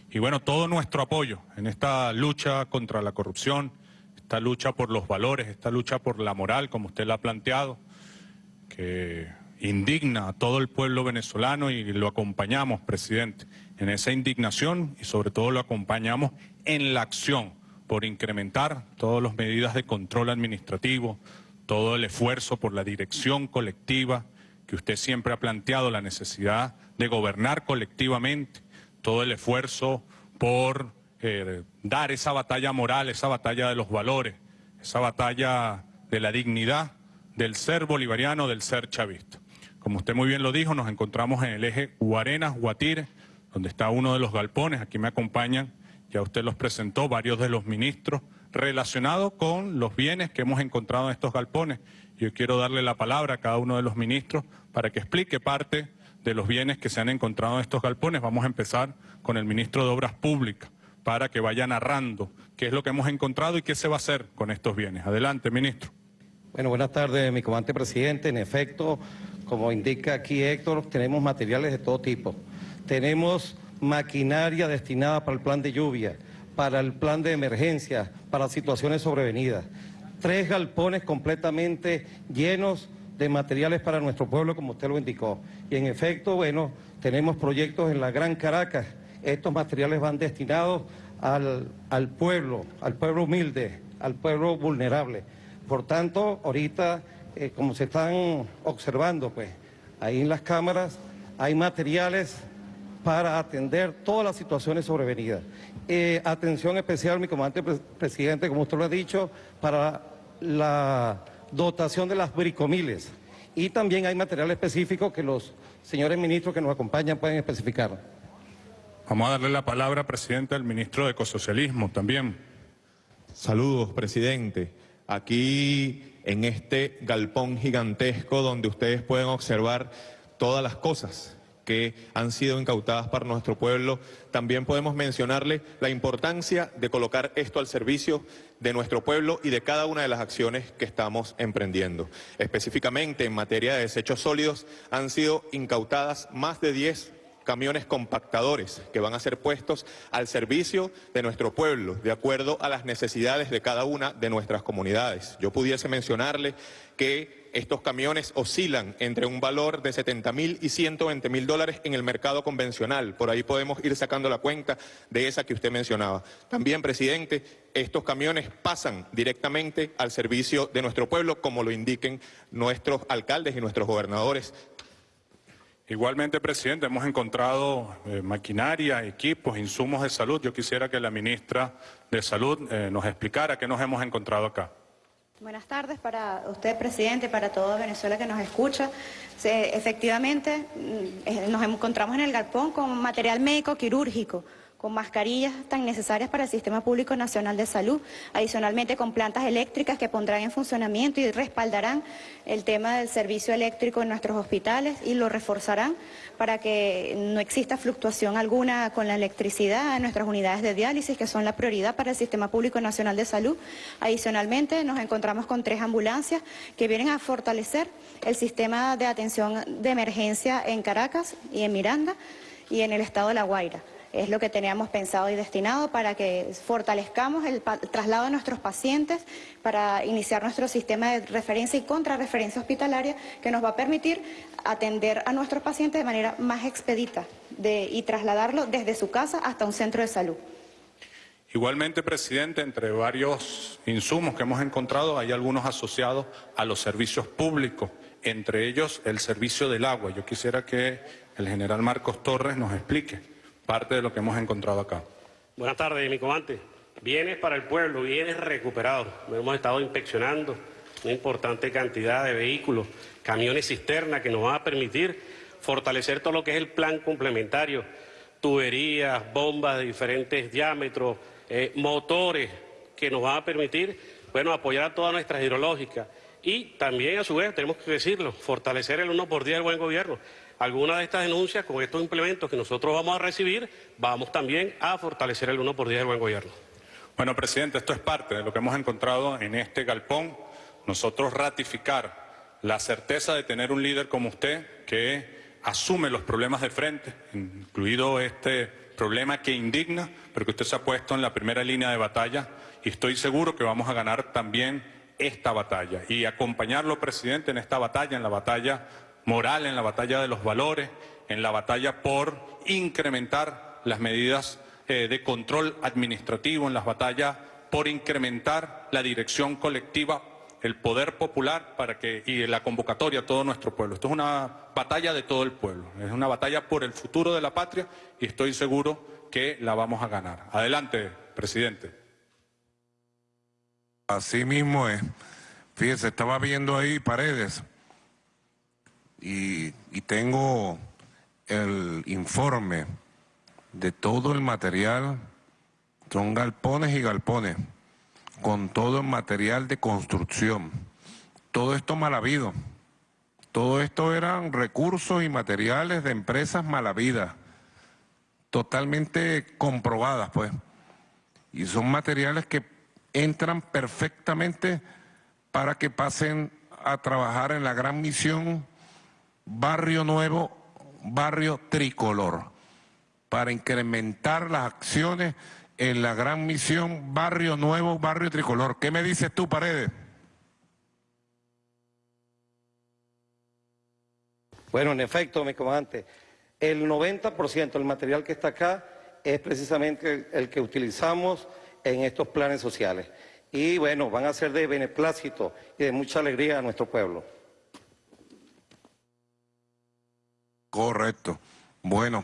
y bueno, todo nuestro apoyo en esta lucha contra la corrupción, esta lucha por los valores, esta lucha por la moral, como usted la ha planteado, que indigna a todo el pueblo venezolano y lo acompañamos, presidente, en esa indignación y sobre todo lo acompañamos en la acción por incrementar todas las medidas de control administrativo, todo el esfuerzo por la dirección colectiva, que usted siempre ha planteado la necesidad de gobernar colectivamente, todo el esfuerzo por eh, dar esa batalla moral, esa batalla de los valores, esa batalla de la dignidad del ser bolivariano, del ser chavista. Como usted muy bien lo dijo, nos encontramos en el eje Guarenas-Guatire, donde está uno de los galpones, aquí me acompañan, ya usted los presentó, varios de los ministros, relacionados con los bienes que hemos encontrado en estos galpones. Yo quiero darle la palabra a cada uno de los ministros para que explique parte de los bienes que se han encontrado en estos galpones. Vamos a empezar con el ministro de Obras Públicas para que vaya narrando qué es lo que hemos encontrado y qué se va a hacer con estos bienes. Adelante, ministro. Bueno, buenas tardes, mi comandante presidente. En efecto, como indica aquí Héctor, tenemos materiales de todo tipo. Tenemos maquinaria destinada para el plan de lluvia, para el plan de emergencia, para situaciones sobrevenidas. Tres galpones completamente llenos de materiales para nuestro pueblo, como usted lo indicó. Y en efecto, bueno, tenemos proyectos en la Gran Caracas. Estos materiales van destinados al, al pueblo, al pueblo humilde, al pueblo vulnerable. Por tanto, ahorita, eh, como se están observando, pues, ahí en las cámaras hay materiales para atender todas las situaciones sobrevenidas. Eh, atención especial, mi comandante presidente, como usted lo ha dicho, para la dotación de las bricomiles. Y también hay material específico que los señores ministros que nos acompañan pueden especificar. Vamos a darle la palabra, presidente, al ministro de Ecosocialismo también. Saludos, presidente. Aquí en este galpón gigantesco donde ustedes pueden observar todas las cosas que han sido incautadas para nuestro pueblo. También podemos mencionarle la importancia de colocar esto al servicio de nuestro pueblo y de cada una de las acciones que estamos emprendiendo. Específicamente en materia de desechos sólidos han sido incautadas más de 10 camiones compactadores que van a ser puestos al servicio de nuestro pueblo, de acuerdo a las necesidades de cada una de nuestras comunidades. Yo pudiese mencionarle que estos camiones oscilan entre un valor de 70 mil y 120 mil dólares en el mercado convencional. Por ahí podemos ir sacando la cuenta de esa que usted mencionaba. También, presidente, estos camiones pasan directamente al servicio de nuestro pueblo, como lo indiquen nuestros alcaldes y nuestros gobernadores Igualmente, presidente, hemos encontrado eh, maquinaria, equipos, insumos de salud. Yo quisiera que la ministra de Salud eh, nos explicara qué nos hemos encontrado acá. Buenas tardes para usted, presidente, para toda Venezuela que nos escucha. efectivamente, mm, eh, nos encontramos en el galpón con material médico quirúrgico con mascarillas tan necesarias para el Sistema Público Nacional de Salud, adicionalmente con plantas eléctricas que pondrán en funcionamiento y respaldarán el tema del servicio eléctrico en nuestros hospitales y lo reforzarán para que no exista fluctuación alguna con la electricidad en nuestras unidades de diálisis, que son la prioridad para el Sistema Público Nacional de Salud. Adicionalmente, nos encontramos con tres ambulancias que vienen a fortalecer el sistema de atención de emergencia en Caracas y en Miranda y en el estado de La Guaira es lo que teníamos pensado y destinado para que fortalezcamos el traslado de nuestros pacientes, para iniciar nuestro sistema de referencia y contrarreferencia hospitalaria que nos va a permitir atender a nuestros pacientes de manera más expedita y trasladarlo desde su casa hasta un centro de salud. Igualmente, presidente, entre varios insumos que hemos encontrado, hay algunos asociados a los servicios públicos, entre ellos el servicio del agua. Yo quisiera que el general Marcos Torres nos explique parte de lo que hemos encontrado acá. Buenas tardes, mi comandante. Bienes para el pueblo, bienes recuperados. Hemos estado inspeccionando una importante cantidad de vehículos, camiones cisterna que nos van a permitir fortalecer todo lo que es el plan complementario, tuberías, bombas de diferentes diámetros, eh, motores que nos van a permitir, bueno, apoyar a todas nuestras hidrológicas. Y también, a su vez, tenemos que decirlo, fortalecer el 1 por día del buen gobierno algunas de estas denuncias con estos implementos que nosotros vamos a recibir, vamos también a fortalecer el 1 por 10 del buen gobierno. Bueno, presidente, esto es parte de lo que hemos encontrado en este galpón. Nosotros ratificar la certeza de tener un líder como usted que asume los problemas de frente, incluido este problema que indigna, pero que usted se ha puesto en la primera línea de batalla y estoy seguro que vamos a ganar también esta batalla y acompañarlo, presidente, en esta batalla, en la batalla moral, en la batalla de los valores, en la batalla por incrementar las medidas eh, de control administrativo, en las batallas por incrementar la dirección colectiva, el poder popular para que, y la convocatoria a todo nuestro pueblo. Esto es una batalla de todo el pueblo, es una batalla por el futuro de la patria y estoy seguro que la vamos a ganar. Adelante, presidente. Así mismo es. Fíjese, estaba viendo ahí paredes y, tengo el informe de todo el material, son galpones y galpones, con todo el material de construcción. Todo esto mal habido. Todo esto eran recursos y materiales de empresas mal habidas, totalmente comprobadas, pues. Y son materiales que entran perfectamente para que pasen a trabajar en la gran misión Barrio Nuevo, Barrio Tricolor, para incrementar las acciones en la gran misión Barrio Nuevo, Barrio Tricolor. ¿Qué me dices tú, Paredes? Bueno, en efecto, mi comandante, el 90% del material que está acá es precisamente el que utilizamos en estos planes sociales. Y bueno, van a ser de beneplácito y de mucha alegría a nuestro pueblo. Correcto. Bueno,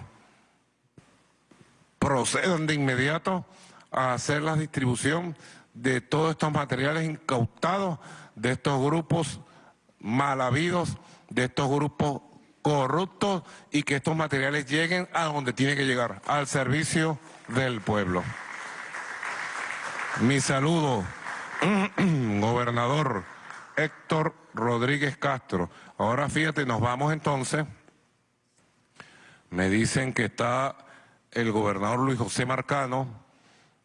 procedan de inmediato a hacer la distribución de todos estos materiales incautados de estos grupos mal habidos, de estos grupos corruptos y que estos materiales lleguen a donde tienen que llegar, al servicio del pueblo. Mi saludo, gobernador Héctor Rodríguez Castro. Ahora fíjate, nos vamos entonces. Me dicen que está el gobernador Luis José Marcano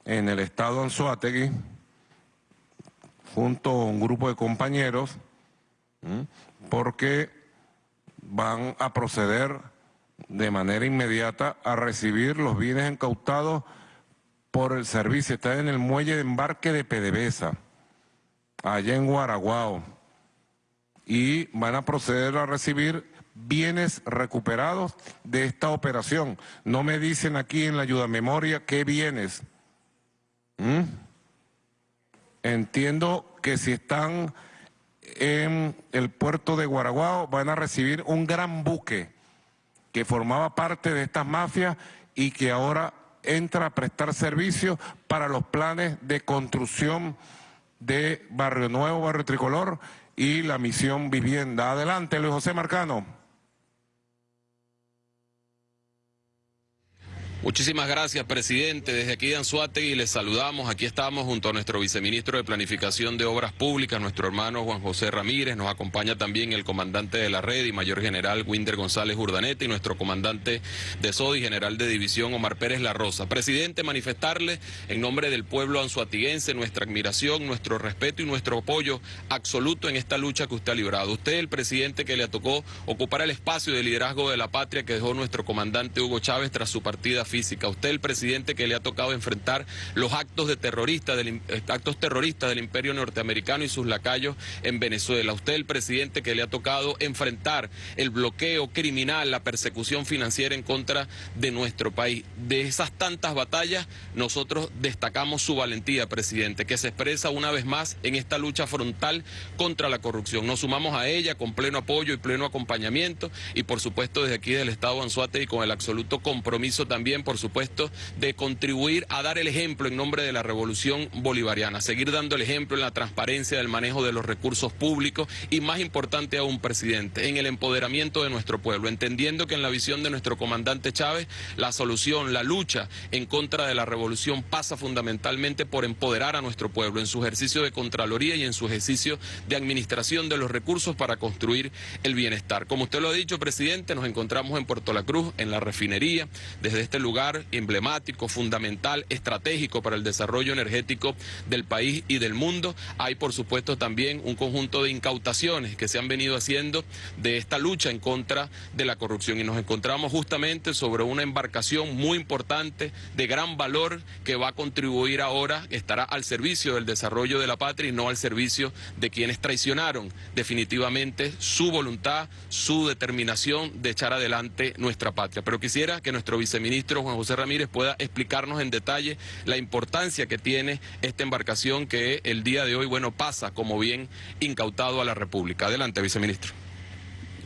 en el estado Anzuategui, junto a un grupo de compañeros, porque van a proceder de manera inmediata a recibir los bienes incautados por el servicio. Está en el muelle de embarque de PDVSA, allá en Guaraguao. Y van a proceder a recibir bienes recuperados de esta operación. No me dicen aquí en la ayuda memoria qué bienes. ¿Mm? Entiendo que si están en el puerto de Guaraguao van a recibir un gran buque que formaba parte de estas mafias y que ahora entra a prestar servicio para los planes de construcción de Barrio Nuevo, Barrio Tricolor y la misión vivienda. Adelante, Luis José Marcano. Muchísimas gracias, presidente. Desde aquí de Anzuategui les saludamos. Aquí estamos junto a nuestro viceministro de Planificación de Obras Públicas, nuestro hermano Juan José Ramírez. Nos acompaña también el comandante de la red y mayor general Winder González Urdanete y nuestro comandante de SODI, general de división Omar Pérez La Rosa. Presidente, manifestarle en nombre del pueblo anzuatiguense nuestra admiración, nuestro respeto y nuestro apoyo absoluto en esta lucha que usted ha librado. Usted, el presidente que le tocó ocupar el espacio de liderazgo de la patria que dejó nuestro comandante Hugo Chávez tras su partida Usted, el presidente que le ha tocado enfrentar los actos, de terrorista del, eh, actos terroristas del imperio norteamericano y sus lacayos en Venezuela. Usted, el presidente que le ha tocado enfrentar el bloqueo criminal, la persecución financiera en contra de nuestro país. De esas tantas batallas, nosotros destacamos su valentía, presidente, que se expresa una vez más en esta lucha frontal contra la corrupción. Nos sumamos a ella con pleno apoyo y pleno acompañamiento y, por supuesto, desde aquí del Estado de Anzuate y con el absoluto compromiso también por supuesto, de contribuir a dar el ejemplo en nombre de la revolución bolivariana, seguir dando el ejemplo en la transparencia del manejo de los recursos públicos y, más importante aún, presidente, en el empoderamiento de nuestro pueblo, entendiendo que en la visión de nuestro comandante Chávez, la solución, la lucha en contra de la revolución pasa fundamentalmente por empoderar a nuestro pueblo en su ejercicio de Contraloría y en su ejercicio de administración de los recursos para construir el bienestar. Como usted lo ha dicho, presidente, nos encontramos en Puerto La Cruz, en la refinería, desde este lugar lugar emblemático, fundamental, estratégico para el desarrollo energético del país y del mundo. Hay, por supuesto, también un conjunto de incautaciones que se han venido haciendo de esta lucha en contra de la corrupción y nos encontramos justamente sobre una embarcación muy importante de gran valor que va a contribuir ahora, estará al servicio del desarrollo de la patria y no al servicio de quienes traicionaron definitivamente su voluntad, su determinación de echar adelante nuestra patria. Pero quisiera que nuestro viceministro Juan José Ramírez pueda explicarnos en detalle la importancia que tiene esta embarcación que el día de hoy, bueno, pasa como bien incautado a la República. Adelante, viceministro.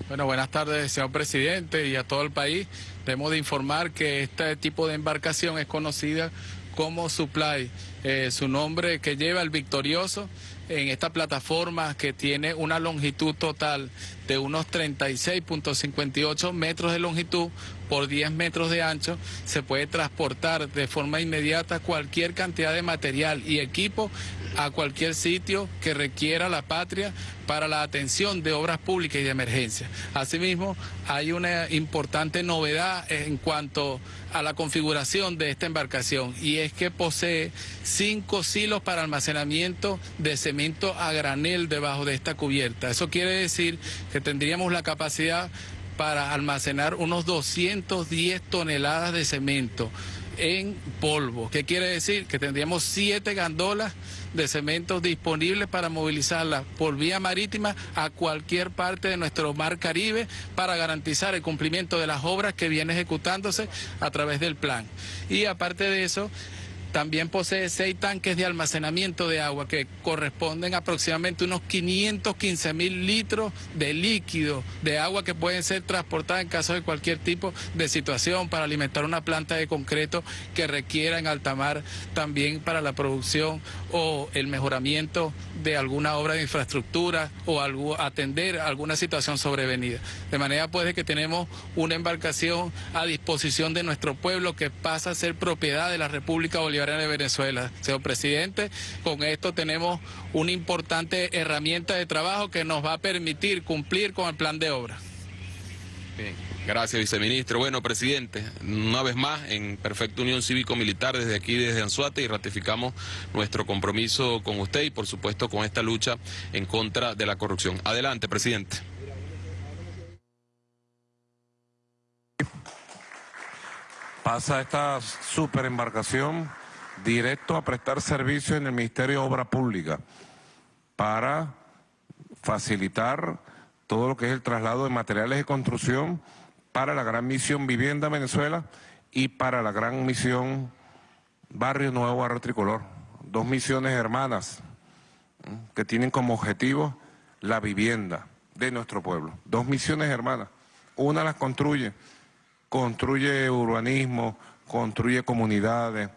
Bueno, buenas tardes, señor presidente, y a todo el país. Debemos de informar que este tipo de embarcación es conocida como Supply, eh, su nombre que lleva el victorioso en esta plataforma que tiene una longitud total de unos 36.58 metros de longitud por 10 metros de ancho, se puede transportar de forma inmediata cualquier cantidad de material y equipo a cualquier sitio que requiera la patria para la atención de obras públicas y de emergencia. Asimismo, hay una importante novedad en cuanto a la configuración de esta embarcación y es que posee cinco silos para almacenamiento de cemento a granel debajo de esta cubierta. Eso quiere decir que tendríamos la capacidad para almacenar unos 210 toneladas de cemento en polvo. ¿Qué quiere decir? Que tendríamos siete gandolas de cemento disponibles para movilizarlas por vía marítima a cualquier parte de nuestro mar Caribe para garantizar el cumplimiento de las obras que viene ejecutándose a través del plan. Y aparte de eso, también posee seis tanques de almacenamiento de agua que corresponden aproximadamente unos 515 mil litros de líquido de agua que pueden ser transportadas en caso de cualquier tipo de situación para alimentar una planta de concreto que requiera en alta mar también para la producción o el mejoramiento de alguna obra de infraestructura o atender alguna situación sobrevenida. De manera pues que tenemos una embarcación a disposición de nuestro pueblo que pasa a ser propiedad de la República Bolivariana de Venezuela. Señor presidente, con esto tenemos una importante herramienta de trabajo que nos va a permitir cumplir con el plan de obra. Gracias, viceministro. Bueno, presidente, una vez más, en perfecta unión cívico-militar desde aquí, desde Anzuate, y ratificamos nuestro compromiso con usted y, por supuesto, con esta lucha en contra de la corrupción. Adelante, presidente. Pasa esta super embarcación directo a prestar servicio en el Ministerio de Obra Pública para facilitar todo lo que es el traslado de materiales de construcción para la gran misión Vivienda Venezuela y para la gran misión Barrio Nuevo Barrio Tricolor. Dos misiones hermanas que tienen como objetivo la vivienda de nuestro pueblo. Dos misiones hermanas. Una las construye, construye urbanismo, construye comunidades,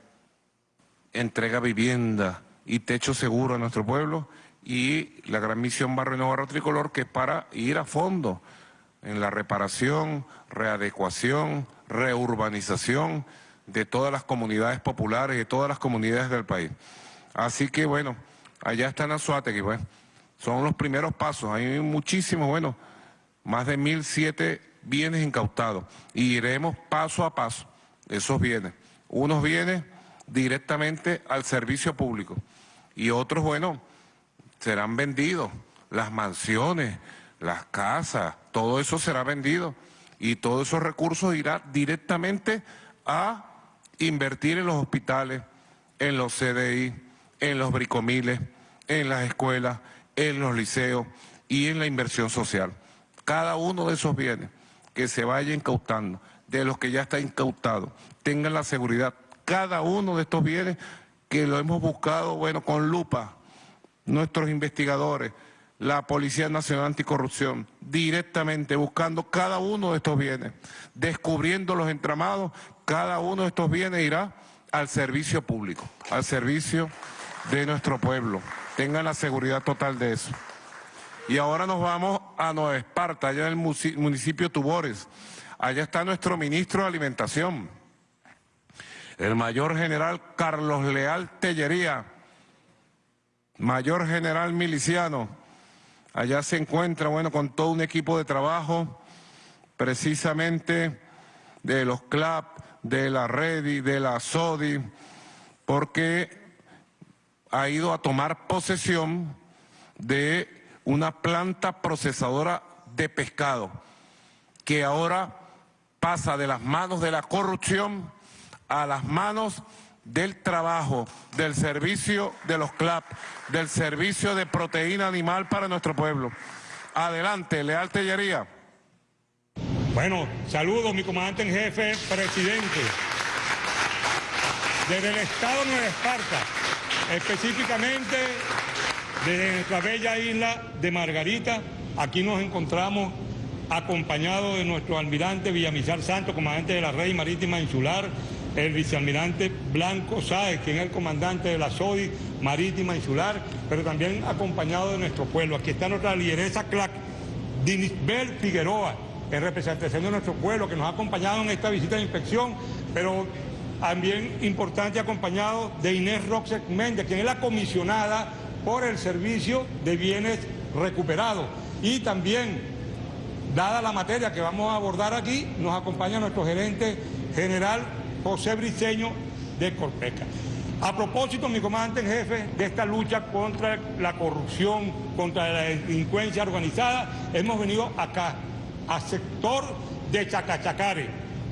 entrega vivienda y techo seguro a nuestro pueblo y la gran misión Barrio Nuevo Barrio Tricolor que es para ir a fondo en la reparación, readecuación, reurbanización de todas las comunidades populares de todas las comunidades del país. Así que bueno, allá está Azuategui, pues. Son los primeros pasos, hay muchísimos, bueno, más de mil siete bienes incautados y iremos paso a paso esos bienes. Unos bienes directamente al servicio público. Y otros, bueno, serán vendidos, las mansiones, las casas, todo eso será vendido. Y todos esos recursos irá directamente a invertir en los hospitales, en los CDI, en los bricomiles, en las escuelas, en los liceos y en la inversión social. Cada uno de esos bienes que se vaya incautando, de los que ya está incautado, tengan la seguridad cada uno de estos bienes que lo hemos buscado, bueno, con lupa, nuestros investigadores, la Policía Nacional Anticorrupción, directamente buscando cada uno de estos bienes, descubriendo los entramados, cada uno de estos bienes irá al servicio público, al servicio de nuestro pueblo. Tengan la seguridad total de eso. Y ahora nos vamos a Nueva Esparta, allá en el municipio Tubores. Allá está nuestro ministro de Alimentación, el mayor general Carlos Leal Tellería, mayor general miliciano, allá se encuentra, bueno, con todo un equipo de trabajo, precisamente de los CLAP, de la REDI, de la SODI, porque ha ido a tomar posesión de una planta procesadora de pescado, que ahora pasa de las manos de la corrupción a las manos del trabajo, del servicio de los CLAP, del servicio de proteína animal para nuestro pueblo. Adelante, Leal Tellería. Bueno, saludos, mi comandante en jefe, presidente. Desde el estado de Nueva Esparta, específicamente desde nuestra bella isla de Margarita, aquí nos encontramos acompañado de nuestro almirante Villamizar Santo, comandante de la Red Marítima Insular, el vicealmirante Blanco Sáez, quien es el comandante de la SODI Marítima Insular, pero también acompañado de nuestro pueblo. Aquí está nuestra lideresa CLAC, Dinisbel Figueroa, en representación de nuestro pueblo, que nos ha acompañado en esta visita de inspección, pero también importante acompañado de Inés Roxek Méndez, quien es la comisionada por el servicio de bienes recuperados. Y también, dada la materia que vamos a abordar aquí, nos acompaña nuestro gerente general José Briceño de Corpeca. A propósito, mi comandante en jefe, de esta lucha contra la corrupción, contra la delincuencia organizada, hemos venido acá, al sector de Chacachacare,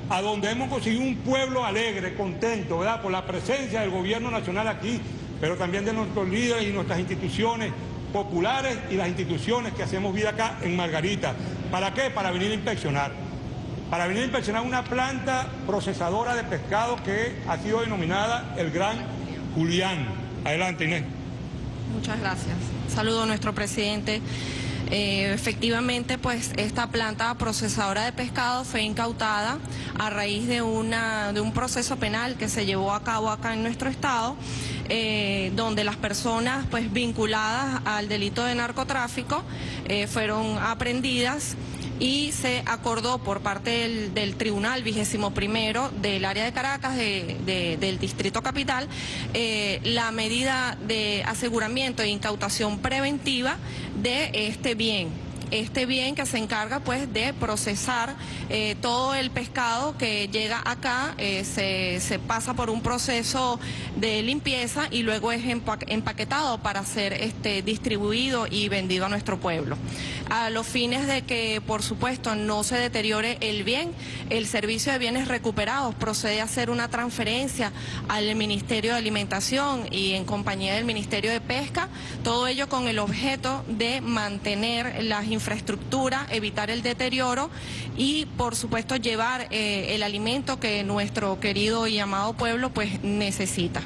a donde hemos conseguido un pueblo alegre, contento, ¿verdad? Por la presencia del gobierno nacional aquí, pero también de nuestros líderes y nuestras instituciones populares y las instituciones que hacemos vida acá en Margarita. ¿Para qué? Para venir a inspeccionar para venir a inspeccionar una planta procesadora de pescado que ha sido denominada el Gran Julián. Adelante, Inés. Muchas gracias. Saludo a nuestro presidente. Eh, efectivamente, pues esta planta procesadora de pescado fue incautada a raíz de, una, de un proceso penal que se llevó a cabo acá en nuestro estado, eh, donde las personas pues vinculadas al delito de narcotráfico eh, fueron aprendidas y se acordó por parte del, Tribunal vigésimo primero del área de Caracas, del Distrito Capital, eh, la medida de aseguramiento e incautación preventiva de este bien este bien que se encarga pues de procesar eh, todo el pescado que llega acá, eh, se, pasa por un proceso de limpieza y luego es empaquetado para ser este, distribuido y vendido a nuestro pueblo. A los fines de que, por supuesto, no se deteriore el bien, el Servicio de Bienes Recuperados procede a hacer una transferencia al Ministerio de Alimentación y en compañía del Ministerio de Pesca, todo ello con el objeto de mantener las infraestructura, evitar el deterioro y por supuesto llevar eh, el alimento que nuestro querido y amado pueblo pues necesita.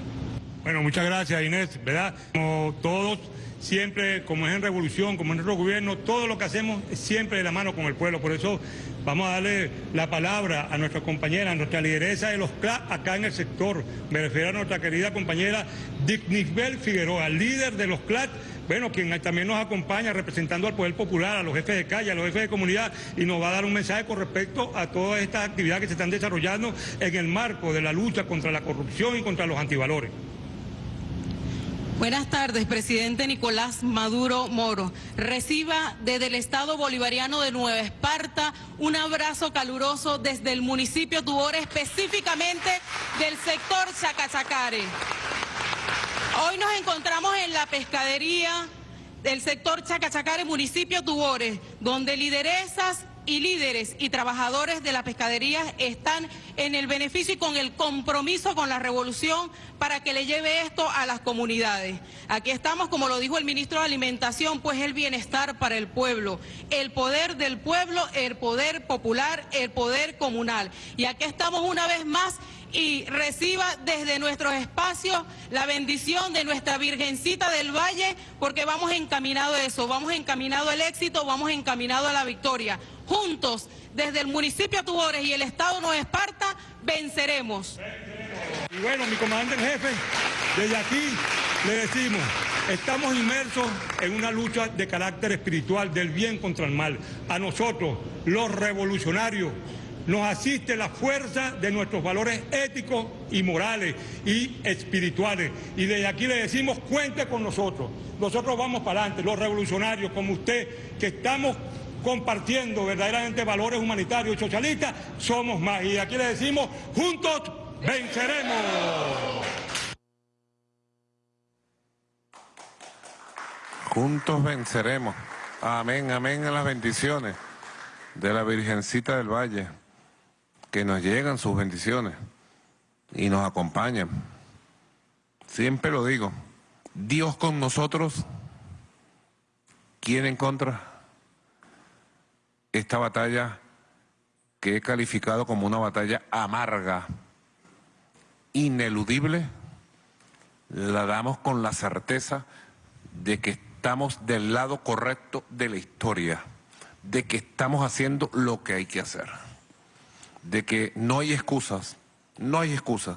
Bueno, muchas gracias Inés, ¿verdad? Como todos, siempre, como es en revolución, como en nuestro gobierno, todo lo que hacemos es siempre de la mano con el pueblo. Por eso vamos a darle la palabra a nuestra compañera, a nuestra lideresa de los CLA acá en el sector. Me refiero a nuestra querida compañera Dignisbel Figueroa, líder de los CLAT bueno, quien también nos acompaña representando al Poder Popular, a los jefes de calle, a los jefes de comunidad, y nos va a dar un mensaje con respecto a todas estas actividades que se están desarrollando en el marco de la lucha contra la corrupción y contra los antivalores. Buenas tardes, presidente Nicolás Maduro Moro. Reciba desde el Estado Bolivariano de Nueva Esparta un abrazo caluroso desde el municipio Tubore, específicamente del sector Chacachacare. Hoy nos encontramos en la pescadería del sector Chacachacare, municipio Tubores, donde lideresas y líderes y trabajadores de la pescadería están en el beneficio y con el compromiso con la revolución para que le lleve esto a las comunidades. Aquí estamos, como lo dijo el ministro de Alimentación, pues el bienestar para el pueblo, el poder del pueblo, el poder popular, el poder comunal. Y aquí estamos una vez más y reciba desde nuestros espacios la bendición de nuestra Virgencita del Valle, porque vamos encaminado a eso, vamos encaminado al éxito, vamos encaminado a la victoria. Juntos, desde el municipio Tubores y el Estado Nueva Esparta, venceremos. Y bueno, mi comandante en jefe, desde aquí le decimos, estamos inmersos en una lucha de carácter espiritual del bien contra el mal. A nosotros, los revolucionarios, nos asiste la fuerza de nuestros valores éticos y morales y espirituales. Y desde aquí le decimos, cuente con nosotros. Nosotros vamos para adelante, los revolucionarios como usted, que estamos compartiendo verdaderamente valores humanitarios y socialistas, somos más. Y aquí le decimos, juntos venceremos. Juntos venceremos. Amén, amén a las bendiciones de la Virgencita del Valle que nos llegan sus bendiciones y nos acompañan. Siempre lo digo, Dios con nosotros, ¿quién en contra? Esta batalla que he calificado como una batalla amarga, ineludible, la damos con la certeza de que estamos del lado correcto de la historia, de que estamos haciendo lo que hay que hacer, de que no hay excusas, no hay excusas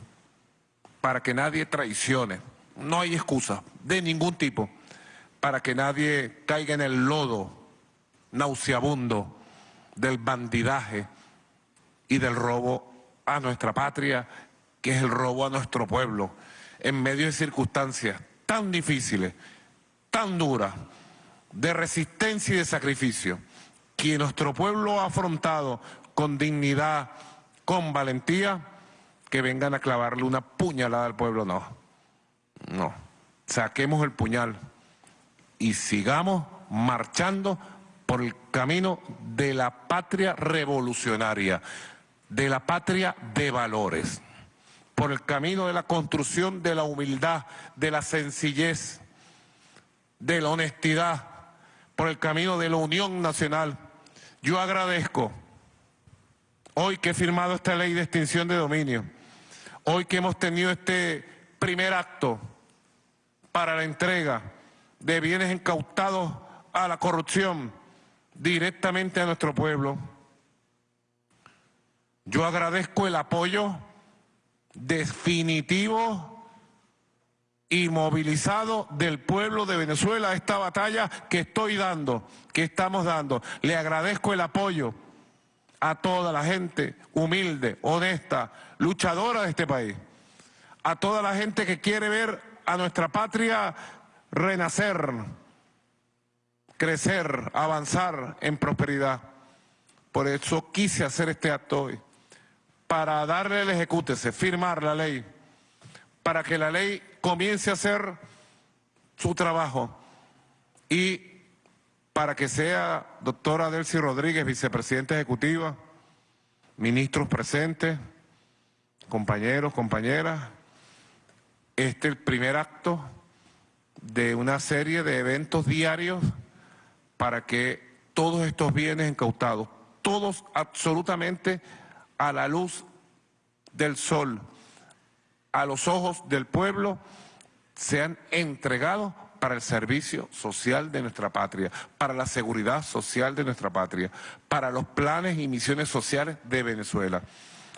para que nadie traicione, no hay excusas de ningún tipo para que nadie caiga en el lodo nauseabundo del bandidaje y del robo a nuestra patria, que es el robo a nuestro pueblo, en medio de circunstancias tan difíciles, tan duras, de resistencia y de sacrificio, que nuestro pueblo ha afrontado con dignidad, con valentía, que vengan a clavarle una puñalada al pueblo, no. No. Saquemos el puñal y sigamos marchando por el camino de la patria revolucionaria, de la patria de valores, por el camino de la construcción de la humildad, de la sencillez, de la honestidad, por el camino de la unión nacional. Yo agradezco hoy que he firmado esta ley de extinción de dominio, hoy que hemos tenido este primer acto para la entrega de bienes incautados a la corrupción directamente a nuestro pueblo. Yo agradezco el apoyo definitivo y movilizado del pueblo de Venezuela a esta batalla que estoy dando, que estamos dando. Le agradezco el apoyo a toda la gente humilde, honesta, luchadora de este país, a toda la gente que quiere ver a nuestra patria renacer, crecer, avanzar en prosperidad. Por eso quise hacer este acto hoy, para darle el ejecútese, firmar la ley, para que la ley comience a hacer su trabajo y para que sea doctora Delcy Rodríguez, vicepresidenta ejecutiva, ministros presentes, compañeros, compañeras, este es el primer acto de una serie de eventos diarios para que todos estos bienes incautados, todos absolutamente a la luz del sol, a los ojos del pueblo, sean entregados para el servicio social de nuestra patria, para la seguridad social de nuestra patria, para los planes y misiones sociales de Venezuela.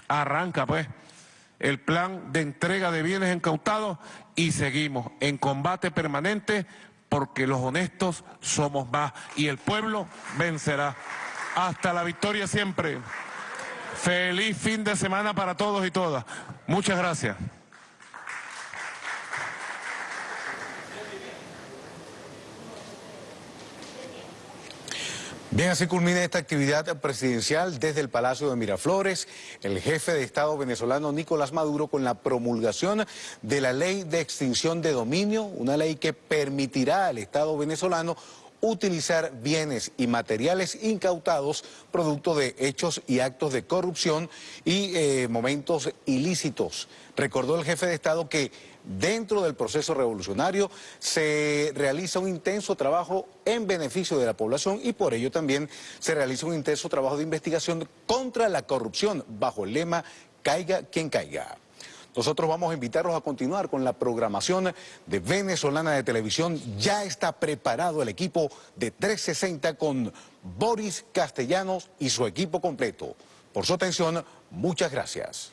Arranca pues el plan de entrega de bienes incautados y seguimos en combate permanente porque los honestos somos más y el pueblo vencerá. Hasta la victoria siempre. Feliz fin de semana para todos y todas. Muchas gracias. Bien, así culmina esta actividad presidencial desde el Palacio de Miraflores. El jefe de Estado venezolano Nicolás Maduro con la promulgación de la ley de extinción de dominio, una ley que permitirá al Estado venezolano utilizar bienes y materiales incautados producto de hechos y actos de corrupción y eh, momentos ilícitos. Recordó el jefe de Estado que dentro del proceso revolucionario se realiza un intenso trabajo en beneficio de la población y por ello también se realiza un intenso trabajo de investigación contra la corrupción bajo el lema caiga quien caiga. Nosotros vamos a invitarlos a continuar con la programación de Venezolana de Televisión. Ya está preparado el equipo de 360 con Boris Castellanos y su equipo completo. Por su atención, muchas gracias.